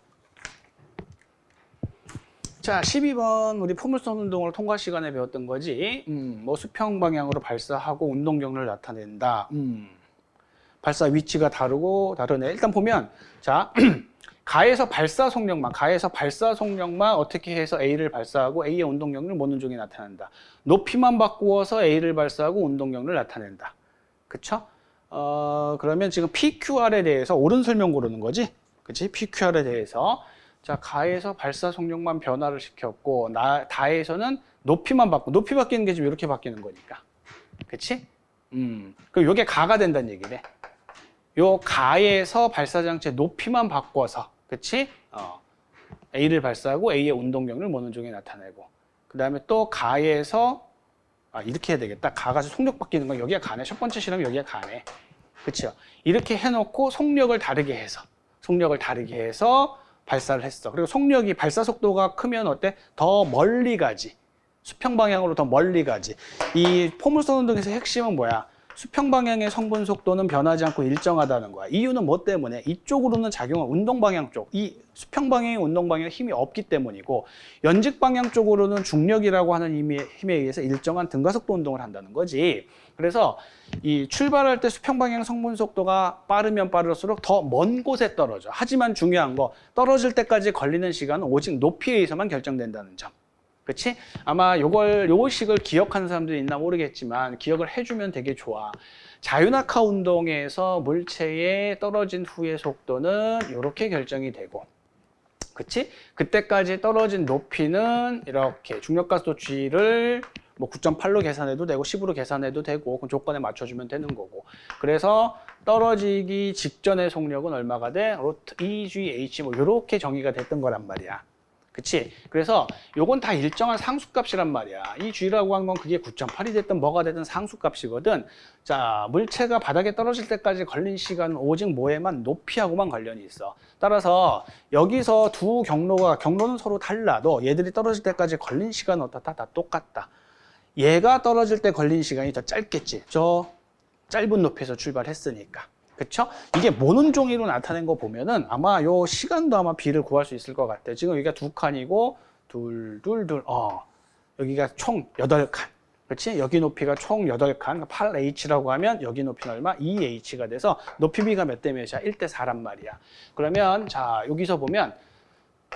자, 12번 우리 포물선 운동을 통과 시간에 배웠던 거지. 음, 뭐 수평 방향으로 발사하고 운동 경로를 나타낸다. 음, 발사 위치가 다르고 다르네. 일단 보면 자, 가에서 발사 속력만, 가에서 발사 속력만 어떻게 해서 A를 발사하고 A의 운동 경로를 모는 쪽이 나타난다. 높이만 바꾸어서 A를 발사하고 운동 경로를 나타낸다. 그쵸? 어, 그러면 지금 PQR에 대해서 옳은 설명 고르는 거지? 그치? PQR에 대해서. 자, 가에서 발사 속력만 변화를 시켰고, 나, 다에서는 높이만 바꾸, 높이 바뀌는 게 지금 이렇게 바뀌는 거니까. 그치? 음. 그럼 요게 가가 된다는 얘기네. 요 가에서 발사장치의 높이만 바꿔서, 그치? 어. A를 발사하고 A의 운동 경로를 모는 중에 나타내고, 그 다음에 또 가에서, 아, 이렇게 해야 되겠다. 가가 속력 바뀌는 건 여기가 가네. 첫 번째 실험 여기가 가네. 그쵸? 이렇게 해놓고 속력을 다르게 해서, 속력을 다르게 해서 발사를 했어. 그리고 속력이 발사 속도가 크면 어때? 더 멀리 가지. 수평 방향으로 더 멀리 가지. 이 포물선 운동에서 핵심은 뭐야? 수평 방향의 성분 속도는 변하지 않고 일정하다는 거야. 이유는 뭐 때문에? 이쪽으로는 작용한 운동 방향 쪽, 이 수평 방향의 운동 방향 힘이 없기 때문이고 연직 방향 쪽으로는 중력이라고 하는 힘에, 힘에 의해서 일정한 등가속도 운동을 한다는 거지. 그래서 이 출발할 때 수평 방향 성분 속도가 빠르면 빠를수록 더 먼 곳에 떨어져. 하지만 중요한 거 떨어질 때까지 걸리는 시간은 오직 높이에 의해서만 결정된다는 점. 그치? 아마 요걸, 요식을 기억하는 사람들이 있나 모르겠지만 기억을 해주면 되게 좋아. 자유낙하 운동에서 물체에 떨어진 후의 속도는 이렇게 결정이 되고 그치? 그때까지 떨어진 높이는 이렇게 중력가속도 G를 뭐 9.8로 계산해도 되고 10으로 계산해도 되고 그 조건에 맞춰주면 되는 거고 그래서 떨어지기 직전의 속력은 얼마가 돼? 로트 EGH 뭐 이렇게 정의가 됐던 거란 말이야. 그치? 그래서 요건 다 일정한 상수값이란 말이야. 이 G라고 한 건 그게 9.8이 됐든 뭐가 됐든 상수값이거든. 자, 물체가 바닥에 떨어질 때까지 걸린 시간은 오직 뭐에만 높이하고만 관련이 있어. 따라서 여기서 두 경로가, 경로는 서로 달라도 얘들이 떨어질 때까지 걸린 시간은 어떻다? 다 똑같다. 얘가 떨어질 때 걸린 시간이 더 짧겠지. 저 짧은 높이에서 출발했으니까. 그쵸? 이게 모는 종이로 나타낸 거 보면은 아마 요 시간도 아마 B를 구할 수 있을 것 같아요. 지금 여기가 두 칸이고 둘, 둘, 둘, 어. 여기가 총 여덟 칸. 그렇지? 여기 높이가 총 여덟 칸 8H라고 하면 여기 높이는 얼마? 2H가 돼서 높이 B가 몇 대 몇이야? 1대 4란 말이야. 그러면 자, 여기서 보면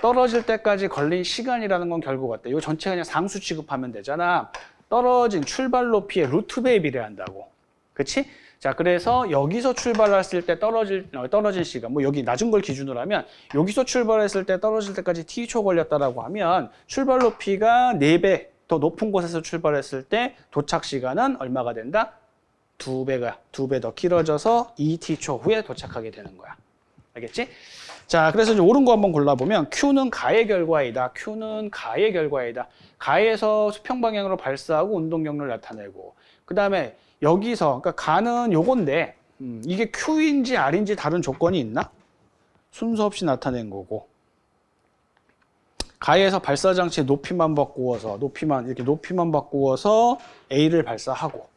떨어질 때까지 걸린 시간이라는 건 결국 어때? 요 전체 그냥 상수 취급하면 되잖아. 떨어진 출발 높이의 루트 배에 비례한다고. 그렇지? 자, 그래서 여기서 출발했을 때 떨어질, 어, 떨어진 시간, 뭐 여기 낮은 걸 기준으로 하면 여기서 출발했을 때 떨어질 때까지 t초 걸렸다라고 하면 출발 높이가 4배 더 높은 곳에서 출발했을 때 도착 시간은 얼마가 된다? 두 배가, 두배더 길어져서 2t초 후에 도착하게 되는 거야. 알겠지? 자, 그래서 이제 옳은 거 한번 골라보면 Q는 가의 결과이다. Q는 가의 결과이다. 가에서 수평 방향으로 발사하고 운동 경로를 나타내고 그 다음에 여기서 그러니까 가는 요건데 음, 이게 Q인지 R인지 다른 조건이 있나? 순서 없이 나타낸 거고. 가에서 발사 장치의 높이만 바꾸어서 높이만 이렇게 높이만 바꾸어서 A를 발사하고.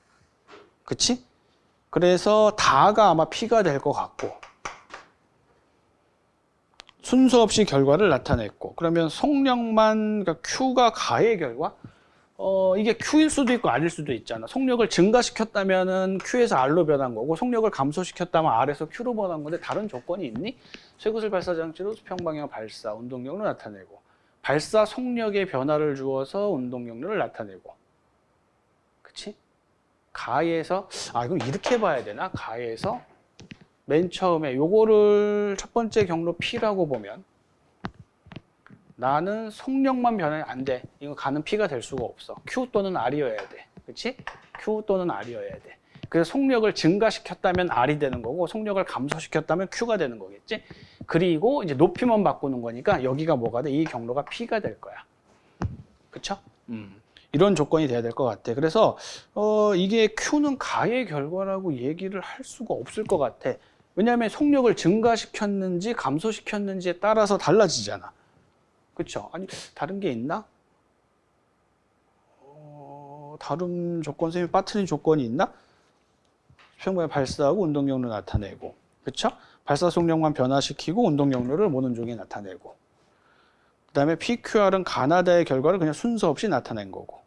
그치? 그래서 다가 아마 P가 될 것 같고. 순서 없이 결과를 나타냈고. 그러면 속력만 그러니까 Q가 가의 결과 어 이게 Q일 수도 있고 R일 수도 있잖아 속력을 증가시켰다면은 Q에서 R로 변한 거고 속력을 감소시켰다면 R에서 Q로 변한 건데 다른 조건이 있니? 쇠구슬 발사 장치로 수평 방향 발사 운동력을 나타내고 발사 속력의 변화를 주어서 운동력을 나타내고 그치? 가에서 아 이건 이렇게 봐야 되나? 가에서 맨 처음에 요거를 첫 번째 경로 P라고 보면 나는 속력만 변하면 안 돼. 이거 가는 P가 될 수가 없어. Q 또는 R이어야 돼. 그렇지? Q 또는 R이어야 돼. 그래서 속력을 증가시켰다면 R이 되는 거고 속력을 감소시켰다면 Q가 되는 거겠지? 그리고 이제 높이만 바꾸는 거니까 여기가 뭐가 돼? 이 경로가 P가 될 거야. 그쵸? 음. 이런 조건이 돼야 될 것 같아. 그래서 어, 이게 Q는 가의 결과라고 얘기를 할 수가 없을 것 같아. 왜냐하면 속력을 증가시켰는지 감소시켰는지에 따라서 달라지잖아. 그쵸? 아니 다른 게 있나? 어, 다른 조건 셈이 빠트린 조건이 있나? 수평방에 발사하고 운동력을 나타내고 그쵸? 발사 속력만 변화시키고 운동력을 모는 쪽에 나타내고 그 다음에 PQR은 가나다의 결과를 그냥 순서 없이 나타낸 거고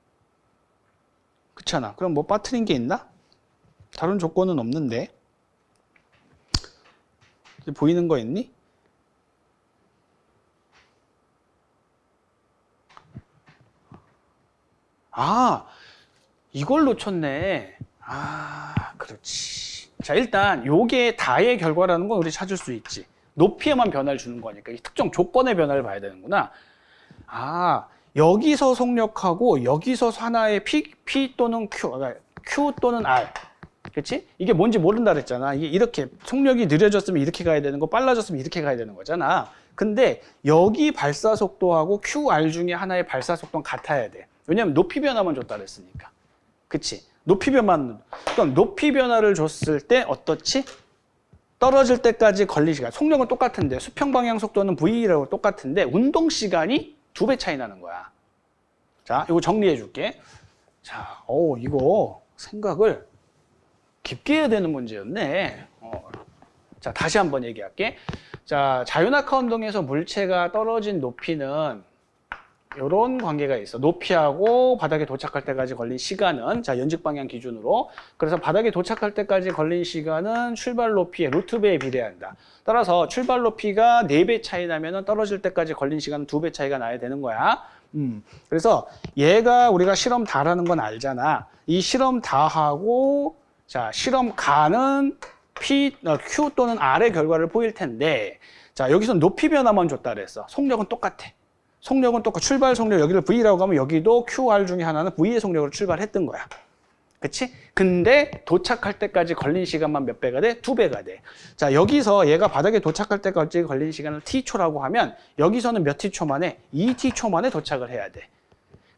그렇잖아. 그럼 뭐 빠트린 게 있나? 다른 조건은 없는데 보이는 거 있니? 아, 이걸 놓쳤네. 아, 그렇지. 자, 일단 요게 다의 결과라는 건 우리 찾을 수 있지. 높이에만 변화를 주는 거니까 이 특정 조건의 변화를 봐야 되는구나. 아, 여기서 속력하고 여기서 하나의 P, P 또는 Q, 그러니까 Q 또는 R. 그렇지? 이게 뭔지 모른다 그랬잖아. 이게 이렇게 속력이 느려졌으면 이렇게 가야 되는 거, 빨라졌으면 이렇게 가야 되는 거잖아. 근데 여기 발사 속도하고 QR 중에 하나의 발사 속도는 같아야 돼. 왜냐면 높이 변화만 줬다 그랬으니까. 그치? 높이 변화만, 그럼 높이 변화를 줬을 때 어떻지? 떨어질 때까지 걸린 시간. 속력은 똑같은데, 수평 방향 속도는 V라고 똑같은데, 운동 시간이 두 배 차이 나는 거야. 자, 이거 정리해 줄게. 자, 오, 이거 생각을 깊게 해야 되는 문제였네. 어. 자, 다시 한번 얘기할게. 자, 자유낙하 운동에서 물체가 떨어진 높이는 이런 관계가 있어. 높이하고 바닥에 도착할 때까지 걸린 시간은 자 연직 방향 기준으로 그래서 바닥에 도착할 때까지 걸린 시간은 출발 높이의 루트 배에 비례한다. 따라서 출발 높이가 4배 차이 나면 떨어질 때까지 걸린 시간은 2배 차이가 나야 되는 거야. 음. 그래서 얘가 우리가 실험 다라는 건 알잖아. 이 실험 다하고 자 실험 가는 P, 어, Q 또는 R의 결과를 보일 텐데 자 여기서 높이 변화만 줬다 그랬어. 속력은 똑같아. 속력은 똑같고 출발 속력 여기를 V라고 하면 여기도 QR 중에 하나는 V의 속력으로 출발했던 거야. 그치? 근데 도착할 때까지 걸린 시간만 몇 배가 돼? 두 배가 돼. 자, 여기서 얘가 바닥에 도착할 때까지 걸린 시간을 T초라고 하면 여기서는 몇 T초 만에? 2T초 만에 도착을 해야 돼.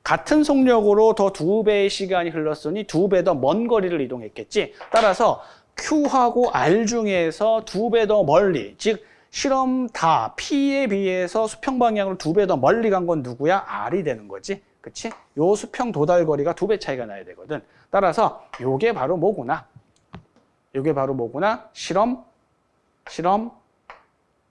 같은 속력으로 더 두 배의 시간이 흘렀으니 두 배 더 먼 거리를 이동했겠지. 따라서 Q하고 R 중에서 두 배 더 멀리, 즉 실험 다 P에 비해서 수평 방향으로 두 배 더 멀리 간 건 누구야? R이 되는 거지. 그치? 요 수평 도달 거리가 두 배 차이가 나야 되거든. 따라서 요게 바로 뭐구나? 요게 바로 뭐구나? 실험, 실험,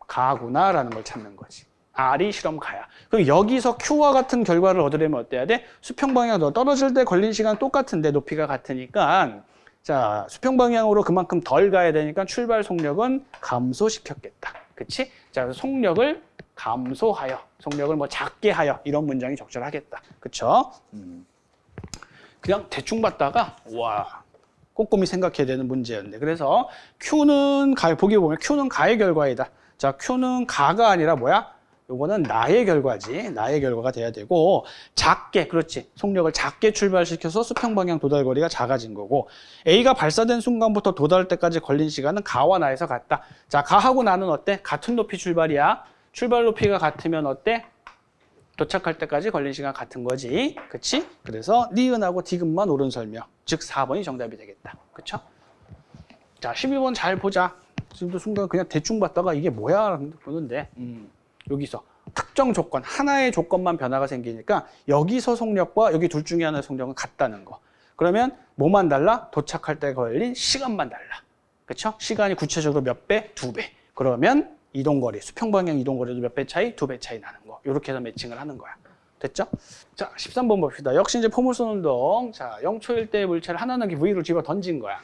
가구나라는 걸 찾는 거지. R이 실험 가야. 그럼 여기서 Q와 같은 결과를 얻으려면 어때야 돼? 수평 방향으로 떨어질 때 걸린 시간 똑같은데 높이가 같으니까 자 수평 방향으로 그만큼 덜 가야 되니까 출발 속력은 감소시켰겠다. 그치? 자, 속력을 감소하여, 속력을 뭐 작게 하여 이런 문장이 적절하겠다. 그쵸? 음. 그냥 대충 봤다가 와 꼼꼼히 생각해야 되는 문제였네. 그래서 Q는 가, 보기 보면 Q는 가의 결과이다. 자, Q는 가가 아니라 뭐야? 요거는 나의 결과지. 나의 결과가 돼야 되고 작게 그렇지. 속력을 작게 출발시켜서 수평 방향 도달 거리가 작아진 거고 A가 발사된 순간부터 도달 때까지 걸린 시간은 가와 나에서 같다. 자, 가하고 나는 어때? 같은 높이 출발이야. 출발 높이가 같으면 어때? 도착할 때까지 걸린 시간 같은 거지. 그치? 그래서 니은하고 디귿만 옳은 설명. 즉 4번이 정답이 되겠다. 그쵸? 자, 12번 잘 보자. 지금도 순간 그냥 대충 봤다가 이게 뭐야? 보는데. 음. 여기서 특정 조건, 하나의 조건만 변화가 생기니까 여기서 속력과 여기 둘 중에 하나의 속력은 같다는 거. 그러면 뭐만 달라? 도착할 때 걸린 시간만 달라. 그렇죠? 시간이 구체적으로 몇 배? 두 배. 그러면 이동거리, 수평방향 이동거리도 몇 배 차이? 두 배 차이 나는 거. 이렇게 해서 매칭을 하는 거야. 됐죠? 자, 13번 봅시다. 역시 이제 포물선 운동. 자, 0초일 때 물체를 하나는 V로 집어 던진 거야.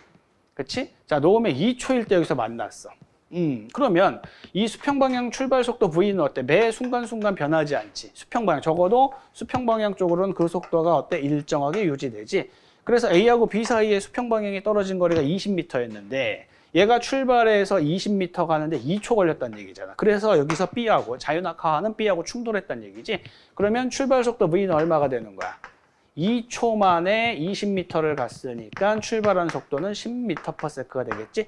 그치? 자, 놓으면 2초일 때 여기서 만났어. 음, 그러면 이 수평방향 출발 속도 V는 어때? 매 순간순간 변하지 않지. 수평방향. 적어도 수평방향 쪽으로는 그 속도가 어때? 일정하게 유지되지. 그래서 A하고 B 사이에 수평방향이 떨어진 거리가 20m였는데 얘가 출발해서 20m 가는데 2초 걸렸다는 얘기잖아. 그래서 여기서 B하고 자유낙하하는 B하고 충돌했다는 얘기지. 그러면 출발 속도 V는 얼마가 되는 거야? 2초 만에 20m를 갔으니까 출발한 속도는 10m/s가 되겠지?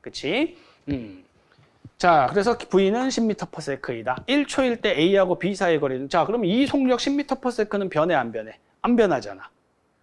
그치? 음. 자, 그래서 V는 10m/s이다. 1초일 때 A하고 B 사이의 거리는 자, 그럼 이 속력 10m/s는 변해 안 변해? 안 변하잖아.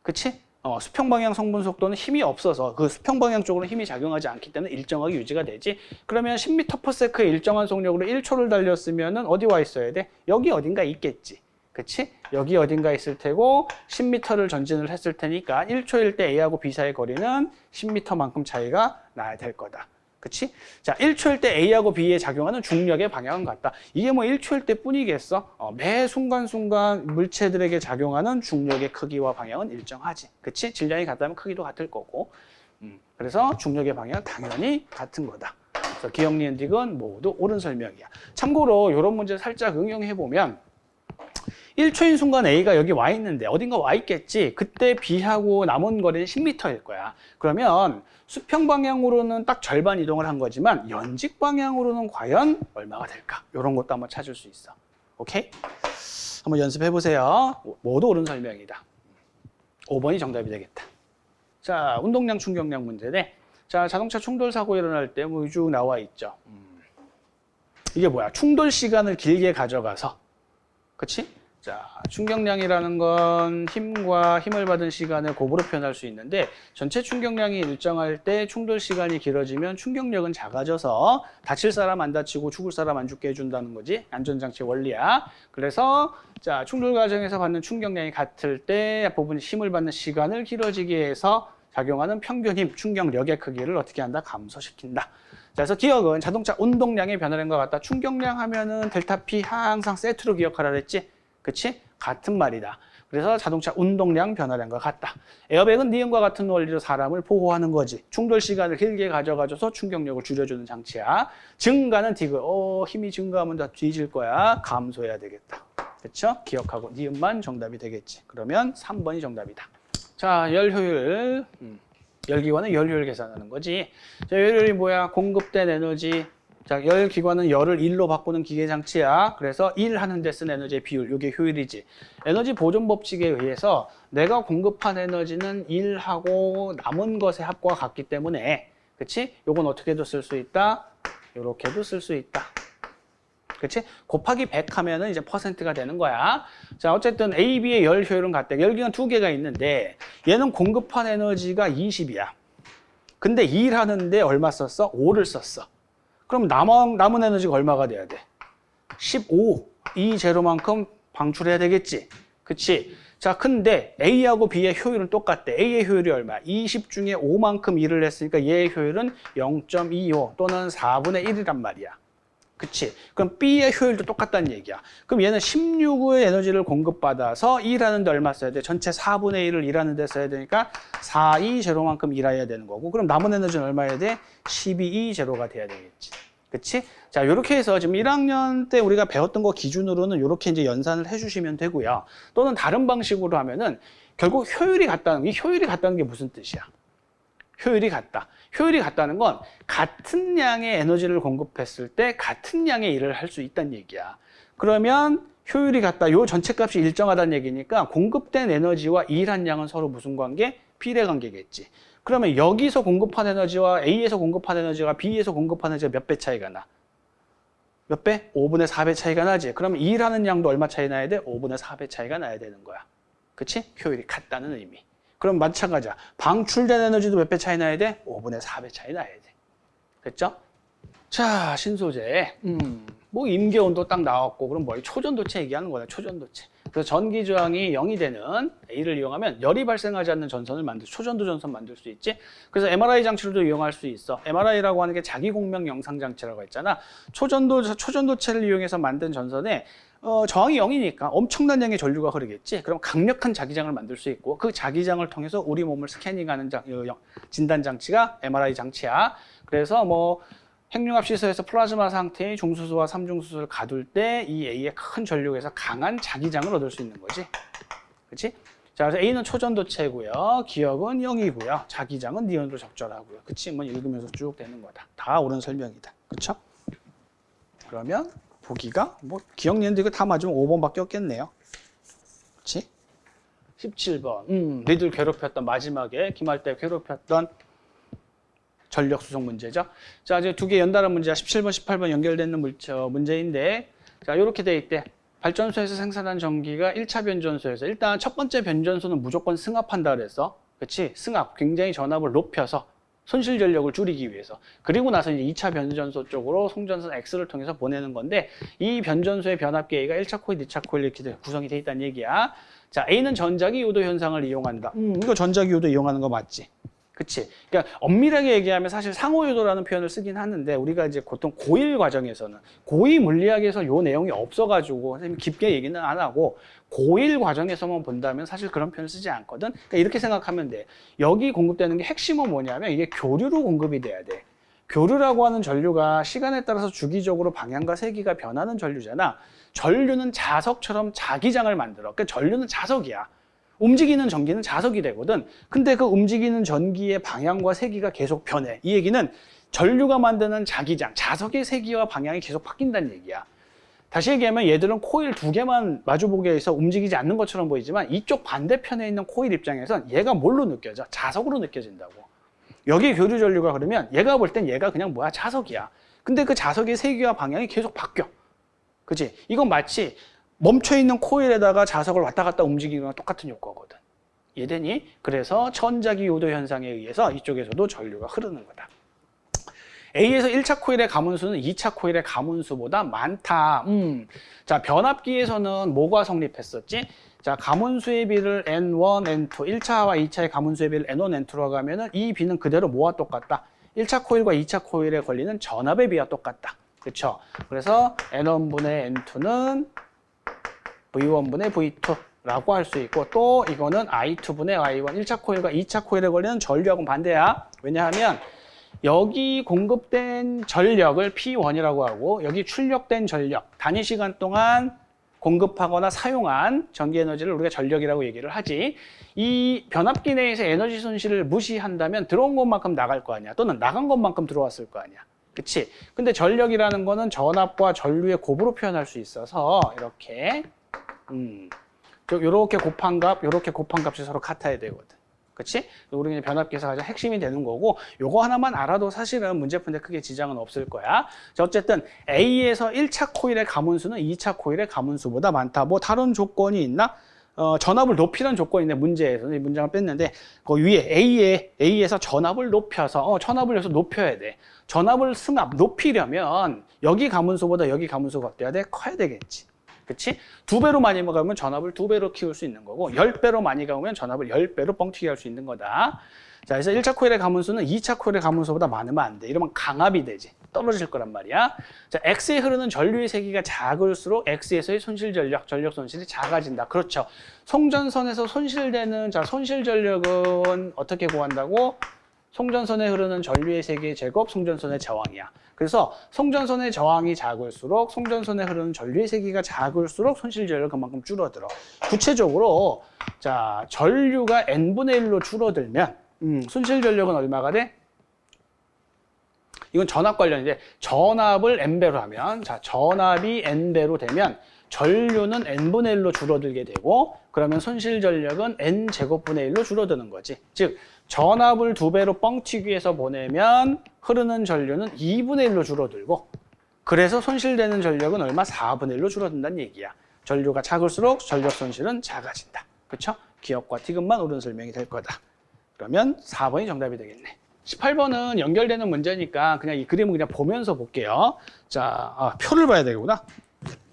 그치? 어, 수평 방향 성분 속도는 힘이 없어서 그 수평 방향 쪽으로 힘이 작용하지 않기 때문에 일정하게 유지가 되지. 그러면 10m/s의 일정한 속력으로 1초를 달렸으면은 어디 와 있어야 돼? 여기 어딘가 있겠지. 그치? 여기 어딘가 있을 테고 10m를 전진을 했을 테니까 1초일 때 A하고 B 사이의 거리는 10m만큼 차이가 나야 될 거다. 그치? 자, 1초일 때 A하고 B에 작용하는 중력의 방향은 같다. 이게 뭐 1초일 때 뿐이겠어? 어, 매 순간순간 물체들에게 작용하는 중력의 크기와 방향은 일정하지. 그치? 질량이 같다면 크기도 같을 거고. 음, 그래서 중력의 방향은 당연히 같은 거다. 그래서 기억, 니은, 딕은 모두 옳은 설명이야. 참고로 이런 문제 살짝 응용해보면 1초인 순간 A가 여기 와 있는데 어딘가 와 있겠지. 그때 B하고 남은 거리는 10m일 거야. 그러면 수평 방향으로는 딱 절반 이동을 한 거지만 연직 방향으로는 과연 얼마가 될까? 이런 것도 한번 찾을 수 있어. 오케이? 한번 연습해 보세요. 모두 옳은 설명이다. 5번이 정답이 되겠다. 자, 운동량 충격량 문제네. 자, 자동차 충돌 사고 일어날 때쭉 뭐 나와 있죠. 음. 이게 뭐야? 충돌 시간을 길게 가져가서 그치? 자, 충격량이라는 건 힘과 힘을 받은 시간을 곱으로 표현할 수 있는데 전체 충격량이 일정할 때 충돌 시간이 길어지면 충격력은 작아져서 다칠 사람 안 다치고 죽을 사람 안 죽게 해준다는 거지. 안전장치 원리야. 그래서 자 충돌 과정에서 받는 충격량이 같을 때 부분이 힘을 받는 시간을 길어지게 해서 작용하는 평균 힘, 충격력의 크기를 어떻게 한다? 감소시킨다. 자, 그래서 기억은 자동차 운동량의 변화된 것 같다. 충격량 하면은 델타 P 항상 세트로 기억하라 그랬지? 그치? 같은 말이다. 그래서 자동차 운동량 변화된 것 같다. 에어백은 니은과 같은 원리로 사람을 보호하는 거지. 충돌 시간을 길게 가져가줘서 충격력을 줄여주는 장치야. 증가는 디귿. 어, 힘이 증가하면 다 뒤질 거야. 감소해야 되겠다. 그렇죠? 기억하고 니은만 정답이 되겠지. 그러면 3번이 정답이다. 자, 열 효율. 음, 열기관은 열 효율 계산하는 거지. 자, 열 효율이 뭐야? 공급된 에너지 자, 열 기관은 열을 1로 바꾸는 기계 장치야. 그래서 1 하는 데 쓴 에너지의 비율, 이게 효율이지. 에너지 보존 법칙에 의해서 내가 공급한 에너지는 1하고 남은 것의 합과 같기 때문에 그치? 요건 어떻게도 쓸 수 있다? 요렇게도 쓸 수 있다. 그치? 곱하기 100 하면은 이제 퍼센트가 되는 거야. 자, 어쨌든 A, B의 열 효율은 같다. 열기관 두 개가 있는데 얘는 공급한 에너지가 20이야. 근데 1 하는데 얼마 썼어? 5를 썼어. 그럼 남은, 남은 에너지가 얼마가 돼야 돼? 15. 이 제로만큼 방출해야 되겠지. 그치? 자, 근데 A하고 B의 효율은 똑같대. A의 효율이 얼마? 20 중에 5만큼 일을 했으니까 얘의 효율은 0.25 또는 4분의 1이란 말이야. 그치? 그럼 B의 효율도 똑같다는 얘기야. 그럼 얘는 16의 에너지를 공급받아서 일하는데 얼마 써야 돼? 전체 4분의 1을 일하는데 써야 되니까 4, 2 제로만큼 일해야 되는 거고 그럼 남은 에너지는 얼마 해야 돼? 12, 2 제로가 돼야 되겠지. 그치? 자, 이렇게 해서 지금 1학년 때 우리가 배웠던 거 기준으로는 이렇게 이제 연산을 해주시면 되고요. 또는 다른 방식으로 하면은 결국 효율이 같다는, 이 효율이 같다는 게 무슨 뜻이야? 효율이 같다. 효율이 같다는 건 같은 양의 에너지를 공급했을 때 같은 양의 일을 할 수 있다는 얘기야. 그러면 효율이 같다. 요 전체 값이 일정하다는 얘기니까 공급된 에너지와 일한 양은 서로 무슨 관계? 비례 관계겠지. 그러면 여기서 공급한 에너지와 A에서 공급한 에너지가 B에서 공급한 에너지가 몇 배 차이가 나? 몇 배? 5분의 4배 차이가 나지. 그러면 일하는 양도 얼마 차이 나야 돼? 5분의 4배 차이가 나야 되는 거야. 그치? 효율이 같다는 의미. 그럼 마찬가지야. 방출된 에너지도 몇 배 차이 나야 돼? 5분의 4배 차이 나야 돼. 됐죠? 자, 신소재. 음, 뭐 임계온도 딱 나왔고 그럼 뭐 초전도체 얘기하는 거야 초전도체 그래서 전기 저항이 0이 되는 A를 이용하면 열이 발생하지 않는 전선을 만들 초전도 전선 만들 수 있지 그래서 MRI 장치로도 이용할 수 있어 MRI라고 하는 게 자기 공명 영상 장치라고 했잖아 초전도 초전도체를 이용해서 만든 전선에 어, 저항이 0이니까 엄청난 양의 전류가 흐르겠지. 그럼 강력한 자기장을 만들 수 있고 그 자기장을 통해서 우리 몸을 스캐닝하는 장, 어, 진단 장치가 MRI 장치야. 그래서 뭐 핵융합 시설에서 플라즈마 상태의 중수소와 삼중수소를 가둘 때 이 A의 큰 전류에서 강한 자기장을 얻을 수 있는 거지. 그렇지? 자, 그래서 A는 초전도체고요. 기억은 0이고요. 자기장은 니온으로 적절하고요. 그치? 뭐 읽으면서 쭉 되는 거다. 다 옳은 설명이다. 그렇죠? 그러면 보기가 뭐 기억니는데 이거 다 맞으면 5번밖에 없겠네요. 그렇지? 17번. 음, 너희들 괴롭혔던 마지막에 기말 때 괴롭혔던 전력 수송 문제죠. 자, 이제 두 개 연달아 문제야. 17번, 18번 연결되는 물저 문제인데 자, 이렇게 돼 있대. 발전소에서 생산한 전기가 1차 변전소에서 일단 첫 번째 변전소는 무조건 승합한다 그랬어. 그렇지? 승합. 굉장히 전압을 높여서 손실 전력을 줄이기 위해서 그리고 나서 이제 2차 변전소 쪽으로 송전선 X를 통해서 보내는 건데 이 변전소의 변압기 A가 1차 코일, 2차 코일 이렇게 구성이 돼 있다는 얘기야. 자, A는 전자기 요도 현상을 이용한다. 음, 이거 전자기 요도 이용하는 거 맞지? 그치? 그러니까 엄밀하게 얘기하면 사실 상호요도라는 표현을 쓰긴 하는데 우리가 이제 보통 고1 과정에서는 고2 물리학에서 요 내용이 없어가지고 선생님 깊게 얘기는 안 하고 고1 과정에서만 본다면 사실 그런 표현을 쓰지 않거든. 그러니까 이렇게 생각하면 돼. 여기 공급되는 게 핵심은 뭐냐면 이게 교류로 공급이 돼야 돼. 교류라고 하는 전류가 시간에 따라서 주기적으로 방향과 세기가 변하는 전류잖아. 전류는 자석처럼 자기장을 만들어. 그러니까 전류는 자석이야. 움직이는 전기는 자석이 되거든. 근데 그 움직이는 전기의 방향과 세기가 계속 변해. 이 얘기는 전류가 만드는 자기장, 자석의 세기와 방향이 계속 바뀐다는 얘기야. 다시 얘기하면 얘들은 코일 두 개만 마주보게 해서 움직이지 않는 것처럼 보이지만 이쪽 반대편에 있는 코일 입장에선 얘가 뭘로 느껴져? 자석으로 느껴진다고. 여기 교류 전류가 그러면 얘가 볼 땐 얘가 그냥 뭐야? 자석이야. 근데 그 자석의 세기와 방향이 계속 바뀌어. 그치? 이건 마치 멈춰있는 코일에다가 자석을 왔다 갔다 움직이는 거랑 똑같은 효과거든. 이해되니? 그래서 천자기 요도 현상에 의해서 이쪽에서도 전류가 흐르는 거다. A에서 1차 코일의 가문수는 2차 코일의 가문수보다 많다. 음. 자, 변압기에서는 뭐가 성립했었지? 자, 가문수의 비를 N1, N2, 1차와 2차의 가문수의 비를 N1, N2라고 하면은 이 비는 그대로 뭐와 똑같다? 1차 코일과 2차 코일에 걸리는 전압의 비와 똑같다. 그렇죠? 그래서 N1분의 N2는 V1분의 V2라고 할 수 있고 또 이거는 I2분의 I1 1차 코일과 2차 코일에 걸리는 전력은 반대야. 왜냐하면 여기 공급된 전력을 P1이라고 하고 여기 출력된 전력 단위 시간 동안 공급하거나 사용한 전기 에너지를 우리가 전력이라고 얘기를 하지 이 변압기 내에서 에너지 손실을 무시한다면 들어온 것만큼 나갈 거 아니야 또는 나간 것만큼 들어왔을 거 아니야 그치? 근데 전력이라는 거는 전압과 전류의 곱으로 표현할 수 있어서 이렇게 음, 요렇게 곱한 값, 요렇게 곱한 값이 서로 같아야 되거든. 그치? 우리 변압기에서 가장 핵심이 되는 거고 요거 하나만 알아도 사실은 문제 푸는데 크게 지장은 없을 거야. 자, 어쨌든 A에서 1차 코일의 가문수는 2차 코일의 가문수보다 많다. 뭐 다른 조건이 있나? 어, 전압을 높이는 조건이 있네 문제에서 이 문장을 뺐는데 그 위에 A에 A에서 전압을 높여서 어, 전압을 여기서 높여야 돼. 전압을 승합 높이려면 여기 가문수보다 여기 가문수가 어때야 돼? 커야 되겠지. 그치? 두 배로 많이 먹으면 전압을 두 배로 키울 수 있는 거고 열 배로 많이 가면 전압을 열 배로 뻥튀기 할 수 있는 거다. 자, 그래서 1차 코일의 가문수는 2차 코일의 가문수보다 많으면 안 돼. 이러면 강압이 되지. 떨어질 거란 말이야. 자, X에 흐르는 전류의 세기가 작을수록 X에서의 손실 전력, 전력 손실이 작아진다. 그렇죠. 송전선에서 손실되는 자, 손실 전력은 어떻게 구한다고? 송전선에 흐르는 전류의 세기의 제곱, 송전선의 저항이야. 그래서 송전선의 저항이 작을수록 송전선에 흐르는 전류의 세기가 작을수록 손실 전력은 그만큼 줄어들어. 구체적으로 자 전류가 n분의 1로 줄어들면 음, 손실 전력은 얼마가 돼? 이건 전압 관련인데 전압을 n배로 하면 자 전압이 n배로 되면 전류는 n분의 1로 줄어들게 되고 그러면 손실 전력은 n제곱분의 1로 줄어드는 거지. 즉 전압을 두 배로 뻥튀기해서 보내면 흐르는 전류는 2분의 1로 줄어들고 그래서 손실되는 전력은 얼마? 4분의 1로 줄어든다는 얘기야. 전류가 작을수록 전력 손실은 작아진다. 그렇죠? 기억과 티귿만 옳은 설명이 될 거다. 그러면 4번이 정답이 되겠네. 18번은 연결되는 문제니까 그냥 이 그림을 그냥 보면서 볼게요. 자, 아, 표를 봐야 되구나.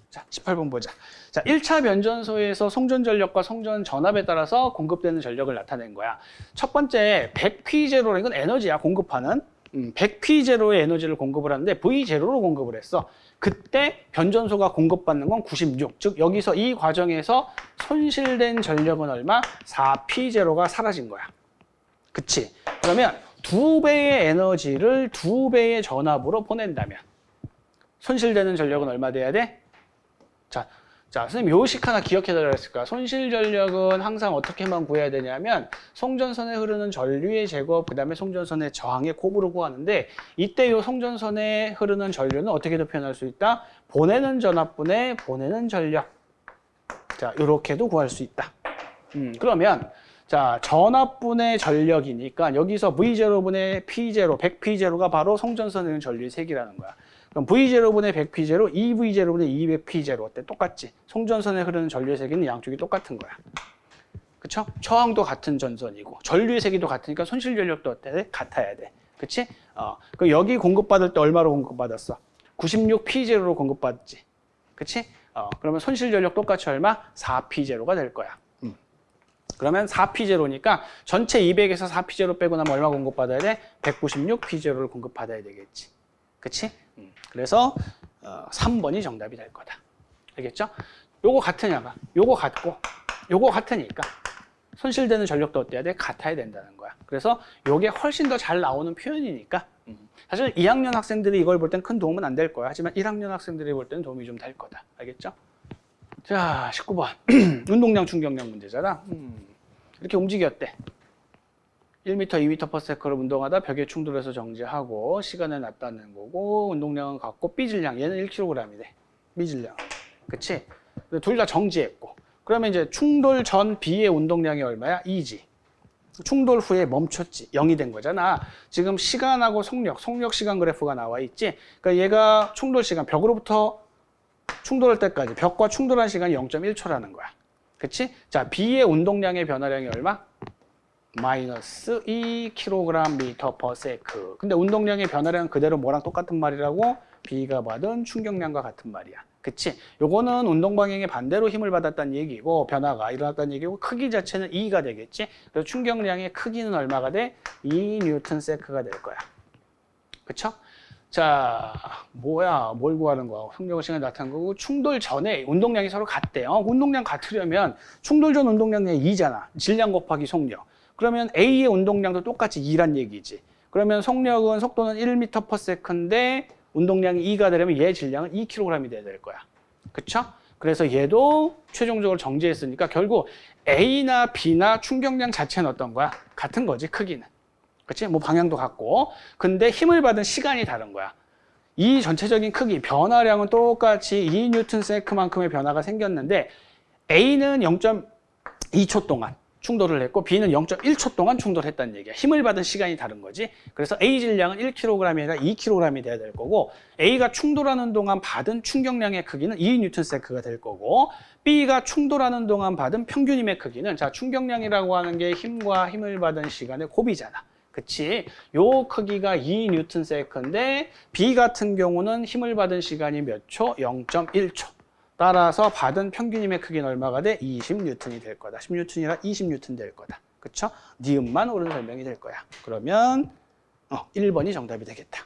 자, 18번 보자. 자, 1차 변전소에서 송전 전력과 송전 전압에 따라서 공급되는 전력을 나타낸 거야. 첫 번째 100P0라는 건 에너지야, 공급하는. 음, 100P0의 에너지를 공급을 하는데 V0로 공급을 했어. 그때 변전소가 공급받는 건 96. 즉 여기서 이 과정에서 손실된 전력은 얼마? 4P0가 사라진 거야. 그치? 그러면 두 배의 에너지를 두 배의 전압으로 보낸다면 손실되는 전력은 얼마 돼야 돼? 자, 자, 선생님 요식 하나 기억해달라 했을까? 손실 전력은 항상 어떻게만 구해야 되냐면 송전선에 흐르는 전류의 제곱, 그 다음에 송전선의 저항의 곱으로 구하는데 이때 요 송전선에 흐르는 전류는 어떻게도 표현할 수 있다? 보내는 전압분의 보내는 전력. 자, 요렇게도 구할 수 있다. 음, 그러면 자, 전압분의 전력이니까 여기서 V0분의 P0, 100P0가 바로 송전선에 있는 전류의 색이라는 거야. 그럼 V0분의 100P0, 2V0분의 200P0 어때? 똑같지? 송전선에 흐르는 전류의 세기는 양쪽이 똑같은 거야. 그쵸? 저항도 같은 전선이고 전류의 세기도 같으니까 손실 전력도 어때? 같아야 돼. 그치? 어, 그 여기 공급받을 때 얼마로 공급받았어? 96P0로 공급받지. 그치? 어, 그러면 손실 전력 똑같이 얼마? 4P0가 될 거야. 음. 그러면 4P0니까 전체 200에서 4P0 빼고 나면 얼마 공급받아야 돼? 196P0를 공급받아야 되겠지. 그치? 음, 그래서 어, 3번이 정답이 될 거다. 알겠죠? 요거 같으냐가 요거 같고 요거 같으니까 손실되는 전력도 어때야 돼? 같아야 된다는 거야. 그래서 요게 훨씬 더 잘 나오는 표현이니까 음, 사실 2학년 학생들이 이걸 볼 땐 큰 도움은 안 될 거야. 하지만 1학년 학생들이 볼 때는 도움이 좀 될 거다. 알겠죠? 자, 19번. 운동량 충격량 문제잖아. 음, 이렇게 움직였대. 1m, 2m per sec로 운동하다 벽에 충돌해서 정지하고 시간은 낮다는 거고 운동량은 같고 B질량 얘는 1kg이래 B질량 그치? 둘 다 정지했고 그러면 이제 충돌 전 B의 운동량이 얼마야? 2지 충돌 후에 멈췄지 0이 된 거잖아 지금 시간하고 속력 속력 시간 그래프가 나와 있지 그러니까 얘가 충돌 시간 벽으로부터 충돌할 때까지 벽과 충돌한 시간이 0.1초라는 거야 그치? 자 B의 운동량의 변화량이 얼마? 마이너스 2kg 미터 per 세크. 근데 운동량의 변화량은 그대로 뭐랑 똑같은 말이라고? B가 받은 충격량과 같은 말이야. 그치? 요거는 운동 방향의 반대로 힘을 받았다는 얘기고 변화가 일어났다는 얘기고 크기 자체는 2가 되겠지? 그래서 충격량의 크기는 얼마가 돼? 2 뉴턴 세크가 될 거야. 그쵸? 자, 뭐야, 뭘 구하는 거야? 성력의 시간이 나타난 거고, 충돌 전에 운동량이 서로 같대요. 운동량 같으려면 충돌 전 운동량이 2잖아. 질량 곱하기 속력. 그러면 A의 운동량도 똑같이 2란 얘기지. 그러면 속력은 속도는 1m per sec인데 운동량이 2가 되려면 얘 질량은 2kg이 돼야 될 거야. 그쵸? 그래서 얘도 최종적으로 정지했으니까 결국 A나 B나 충격량 자체는 어떤 거야? 같은 거지, 크기는. 그치? 뭐 방향도 같고. 근데 힘을 받은 시간이 다른 거야. 이 전체적인 크기, 변화량은 똑같이 2 뉴턴 세크만큼의 변화가 생겼는데 A는 0.2초 동안 충돌을 했고 B는 0.1초 동안 충돌했다는 얘기야. 힘을 받은 시간이 다른 거지. 그래서 A 질량은 1kg이 아니라 2kg이 돼야 될 거고 A가 충돌하는 동안 받은 충격량의 크기는 2뉴턴세크가 될 거고 B가 충돌하는 동안 받은 평균 힘의 크기는 자 충격량이라고 하는 게 힘과 힘을 받은 시간의 곱이잖아. 그치? 요 크기가 2뉴턴세크인데 B 같은 경우는 힘을 받은 시간이 몇 초? 0.1초. 따라서 받은 평균 힘의 크기는 얼마가 돼? 20뉴턴이 될 거다. 10뉴턴이라 20뉴턴 될 거다. 그쵸? 니은만 옳은 설명이 될 거야. 그러면 어, 1번이 정답이 되겠다.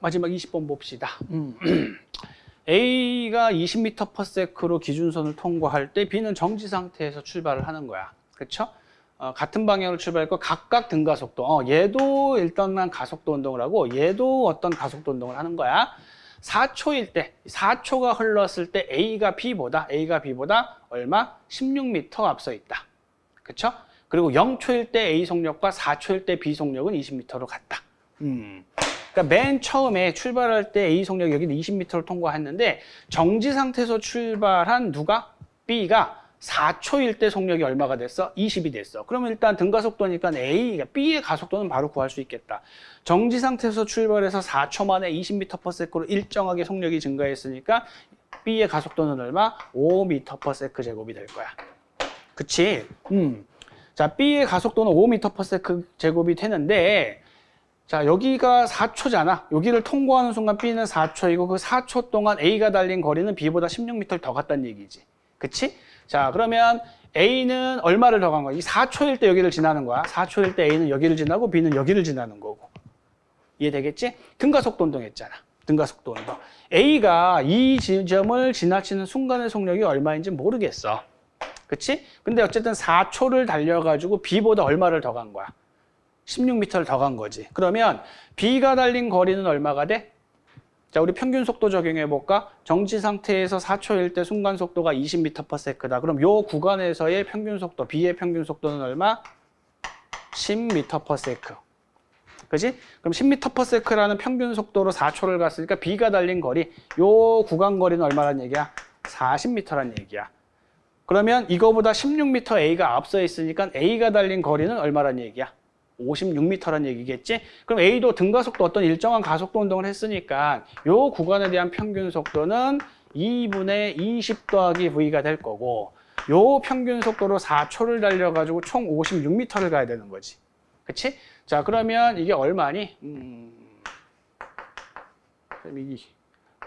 마지막 20번 봅시다. 음. A가 20m per sec로 기준선을 통과할 때 B는 정지 상태에서 출발을 하는 거야. 그쵸? 어, 같은 방향으로 출발했고 각각 등가속도. 어, 얘도 일단만 가속도 운동을 하고 얘도 어떤 가속도 운동을 하는 거야. 4초일 때, 4초가 흘렀을 때 A가 B보다, A가 B보다 얼마? 16m 앞서 있다. 그쵸? 그리고 0초일 때 A 속력과 4초일 때 B 속력은 20m로 같다. 음. 그러니까 맨 처음에 출발할 때 A 속력 여기는 20m를 통과했는데 정지 상태에서 출발한 누가? B가 4초일 때 속력이 얼마가 됐어? 20이 됐어. 그러면 일단 등가속도니까 A, 그러니까 B의 가속도는 바로 구할 수 있겠다. 정지 상태에서 출발해서 4초 만에 20m per sec로 일정하게 속력이 증가했으니까 B의 가속도는 얼마? 5m per sec 제곱이 될 거야. 그치? 음. 자, B의 가속도는 5m per sec 제곱이 되는데 자, 여기가 4초잖아. 여기를 통과하는 순간 B는 4초이고 그 4초 동안 A가 달린 거리는 B보다 16m를 더 갔다는 얘기지. 그치? 자, 그러면 A는 얼마를 더 간 거야? 이 4초일 때 여기를 지나는 거야. 4초일 때 A는 여기를 지나고 B는 여기를 지나는 거고. 이해되겠지? 등가속도 운동했잖아. 등가속도 운동. A가 이 지점을 지나치는 순간의 속력이 얼마인지 모르겠어. 그치? 근데 어쨌든 4초를 달려가지고 B보다 얼마를 더 간 거야? 16m를 더 간 거지. 그러면 B가 달린 거리는 얼마가 돼? 자, 우리 평균 속도 적용해 볼까? 정지 상태에서 4초일 때 순간 속도가 20m/s다. 그럼 요 구간에서의 평균 속도, B의 평균 속도는 얼마? 10m/s. 그지? 그럼 10m/s라는 평균 속도로 4초를 갔으니까 B가 달린 거리, 요 구간 거리는 얼마란 얘기야? 40m란 얘기야. 그러면 이거보다 16m A가 앞서 있으니까 A가 달린 거리는 얼마란 얘기야? 56m란 얘기겠지? 그럼 A도 등가속도 어떤 일정한 가속도 운동을 했으니까 요 구간에 대한 평균 속도는 2분의 20 더하기 V가 될 거고 요 평균 속도로 4초를 달려가지고 총 56m를 가야 되는 거지. 그치? 자, 그러면 이게 얼마니? 음, 이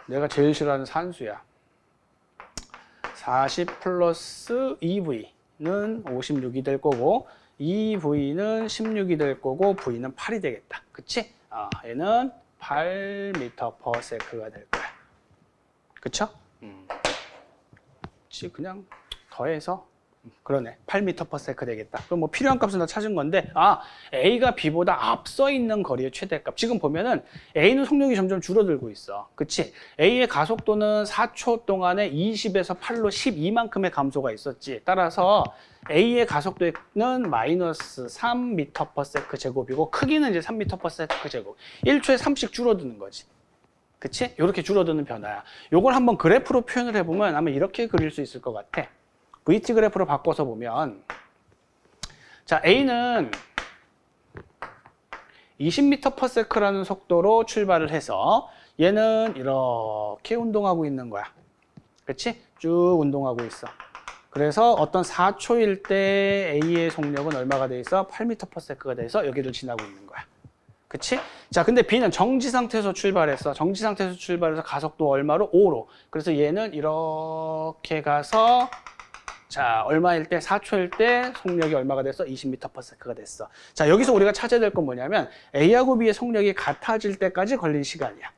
내가 제일 싫어하는 산수야. 40 플러스 2V는 56이 될 거고 2V는 16이 될 거고 V는 8이 되겠다. 그치? 아, 얘는 8m/s가 될 거야. 그쵸? 음. 그치, 그냥 더해서 음, 그러네. 8m/s 되겠다. 그럼 뭐 필요한 값은 다 찾은 건데 아 A가 B보다 앞서 있는 거리의 최대값. 지금 보면은 A는 속력이 점점 줄어들고 있어. 그치? A의 가속도는 4초 동안에 20에서 8로 12만큼의 감소가 있었지. 따라서 A의 가속도는 마이너스 3m/s 제곱이고 크기는 이제 3m/s 제곱. 1초에 3씩 줄어드는 거지. 그치? 이렇게 줄어드는 변화야. 요걸 한번 그래프로 표현을 해보면 아마 이렇게 그릴 수 있을 것 같아. VT 그래프로 바꿔서 보면 자 A는 20m/s라는 속도로 출발을 해서 얘는 이렇게 운동하고 있는 거야. 그렇지? 쭉 운동하고 있어. 그래서 어떤 4초일 때 A의 속력은 얼마가 돼 있어? 8m/s가 돼서 여기를 지나고 있는 거야. 그치? 자, 근데 B는 정지 상태에서 출발했어. 정지 상태에서 출발해서 가속도 얼마로? 5로. 그래서 얘는 이렇게 가서 자, 얼마일 때? 4초일 때 속력이 얼마가 됐어? 20m/s가 됐어. 자, 여기서 우리가 찾아야 될 건 뭐냐면 A하고 B의 속력이 같아질 때까지 걸린 시간이야.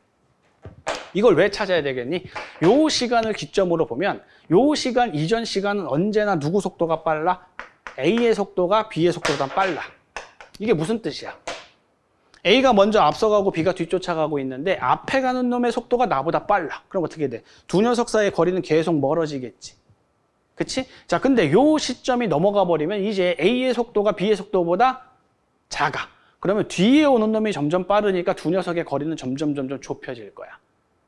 이걸 왜 찾아야 되겠니? 요 시간을 기점으로 보면 요 시간 이전 시간은 언제나 누구 속도가 빨라? A의 속도가 B의 속도보다 빨라. 이게 무슨 뜻이야? A가 먼저 앞서가고 B가 뒤쫓아가고 있는데 앞에 가는 놈의 속도가 나보다 빨라. 그럼 어떻게 돼? 두 녀석 사이의 거리는 계속 멀어지겠지. 그치? 자, 근데 요 시점이 넘어가 버리면 이제 A의 속도가 B의 속도보다 작아. 그러면 뒤에 오는 놈이 점점 빠르니까 두 녀석의 거리는 점점 점점 좁혀질 거야.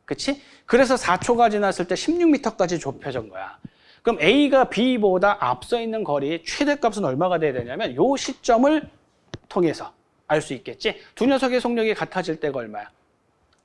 그치? 그래서 4초가 지났을 때 16m까지 좁혀진 거야. 그럼 A가 B보다 앞서 있는 거리의 최대값은 얼마가 돼야 되냐면 요 시점을 통해서 알 수 있겠지? 두 녀석의 속력이 같아질 때가 얼마야?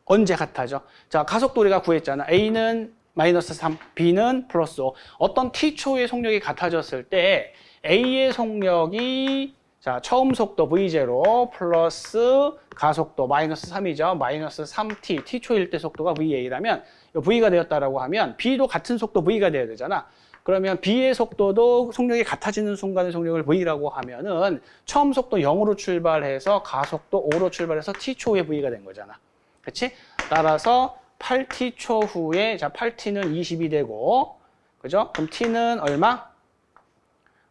언제 같아져? 자, 가속도 우리가 구했잖아. A는 마이너스 3, B는 플러스 5. 어떤 T초의 속력이 같아졌을 때 A의 속력이 자 처음 속도 V0 플러스 가속도 마이너스 3이죠. 마이너스 3T, T초일 때 속도가 VA라면 V가 되었다라고 하면 B도 같은 속도 V가 돼야 되잖아. 그러면 B의 속도도 속력이 같아지는 순간의 속력을 V라고 하면은 처음 속도 0으로 출발해서 가속도 5로 출발해서 T초의 V가 된 거잖아. 그렇지? 따라서 8t 초 후에 자 8t는 20이 되고 그죠? 그럼 t는 얼마?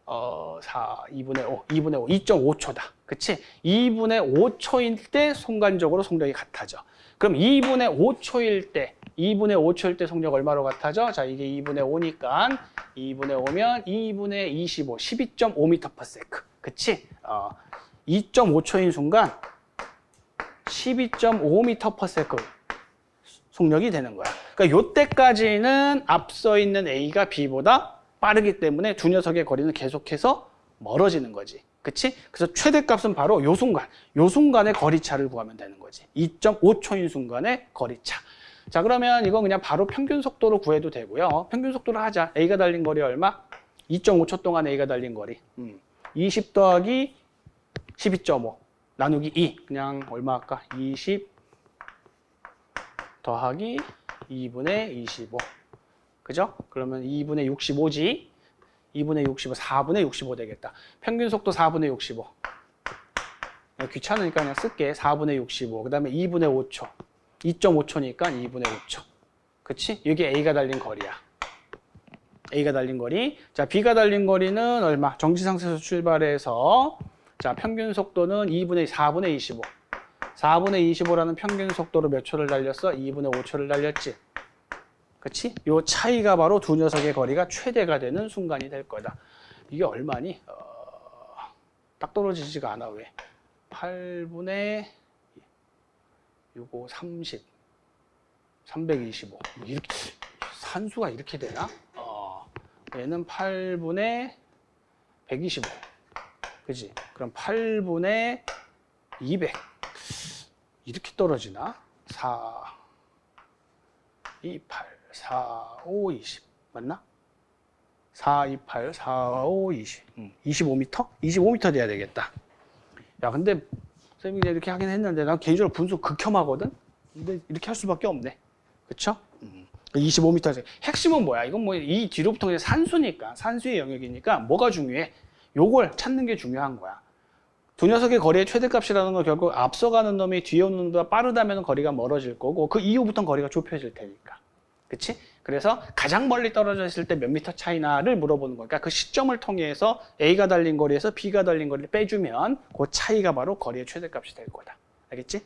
어, 4, 2분의 5, 2분의 5, 2.5초다. 그치? 2분의 5초일 때 순간적으로 속력이 같아져. 그럼 2분의 5초일 때, 2분의 5초일 때 속력 얼마로 같아져? 자, 이게 2분의 5니까 2분의 5면 2분의 25, 12.5m/s. 그치? 어, 2.5초인 순간 12.5m/s 속력이 되는 거야. 그러니까 요때까지는 앞서 있는 A가 B보다 빠르기 때문에 두 녀석의 거리는 계속해서 멀어지는 거지. 그치? 그래서 최대값은 바로 요 순간, 요 순간의 거리차를 구하면 되는 거지. 2.5초인 순간의 거리차. 자, 그러면 이건 그냥 바로 평균 속도로 구해도 되고요. 평균 속도로 하자. A가 달린 거리 얼마? 2.5초 동안 A가 달린 거리. 음. 20 더하기 12.5. 나누기 2. 그냥 얼마 할까? 20 더하기 2분의 25. 그죠? 그러면 2분의 65지. 2분의 65, 4분의 65 되겠다. 평균 속도 4분의 65. 그냥 귀찮으니까 그냥 쓸게. 4분의 65. 그 다음에 2분의 5초. 2.5초니까 2분의 5초. 그치? 이게 A가 달린 거리야. A가 달린 거리. 자, B가 달린 거리는 얼마? 정지상태에서 출발해서 자, 평균 속도는 2분의 4분의 25. 4분의 25라는 평균 속도로 몇 초를 달렸어? 2분의 5초를 달렸지. 그치? 요 차이가 바로 두 녀석의 거리가 최대가 되는 순간이 될 거다. 이게 얼마니? 어, 딱 떨어지지가 않아. 왜? 8분의 65, 30, 325. 이렇게, 산수가 이렇게 되나? 어, 얘는 8분의 125. 그지? 그럼 8분의 200. 이렇게 떨어지나? 4, 2, 8, 4, 5, 20. 맞나? 4, 2, 8, 4, 5, 20. 음, 25m? 25m 돼야 되겠다. 야, 근데 이제 이렇게 하긴 했는데 난 개인적으로 분수 극혐하거든? 근데 이렇게 할 수밖에 없네. 그쵸? 음. 25m. 핵심은 뭐야? 이건 뭐 이 뒤로부터 그냥 산수니까, 산수의 영역이니까 뭐가 중요해? 요걸 찾는 게 중요한 거야. 두 녀석의 거리의 최대값이라는 건 결국 앞서가는 놈이 뒤에 오는 놈보다 빠르다면 거리가 멀어질 거고 그 이후부터는 거리가 좁혀질 테니까. 그치? 그래서 가장 멀리 떨어져 있을 때 몇 미터 차이나를 물어보는 거니까 그 시점을 통해서 A가 달린 거리에서 B가 달린 거리를 빼주면 그 차이가 바로 거리의 최대값이 될 거다. 알겠지?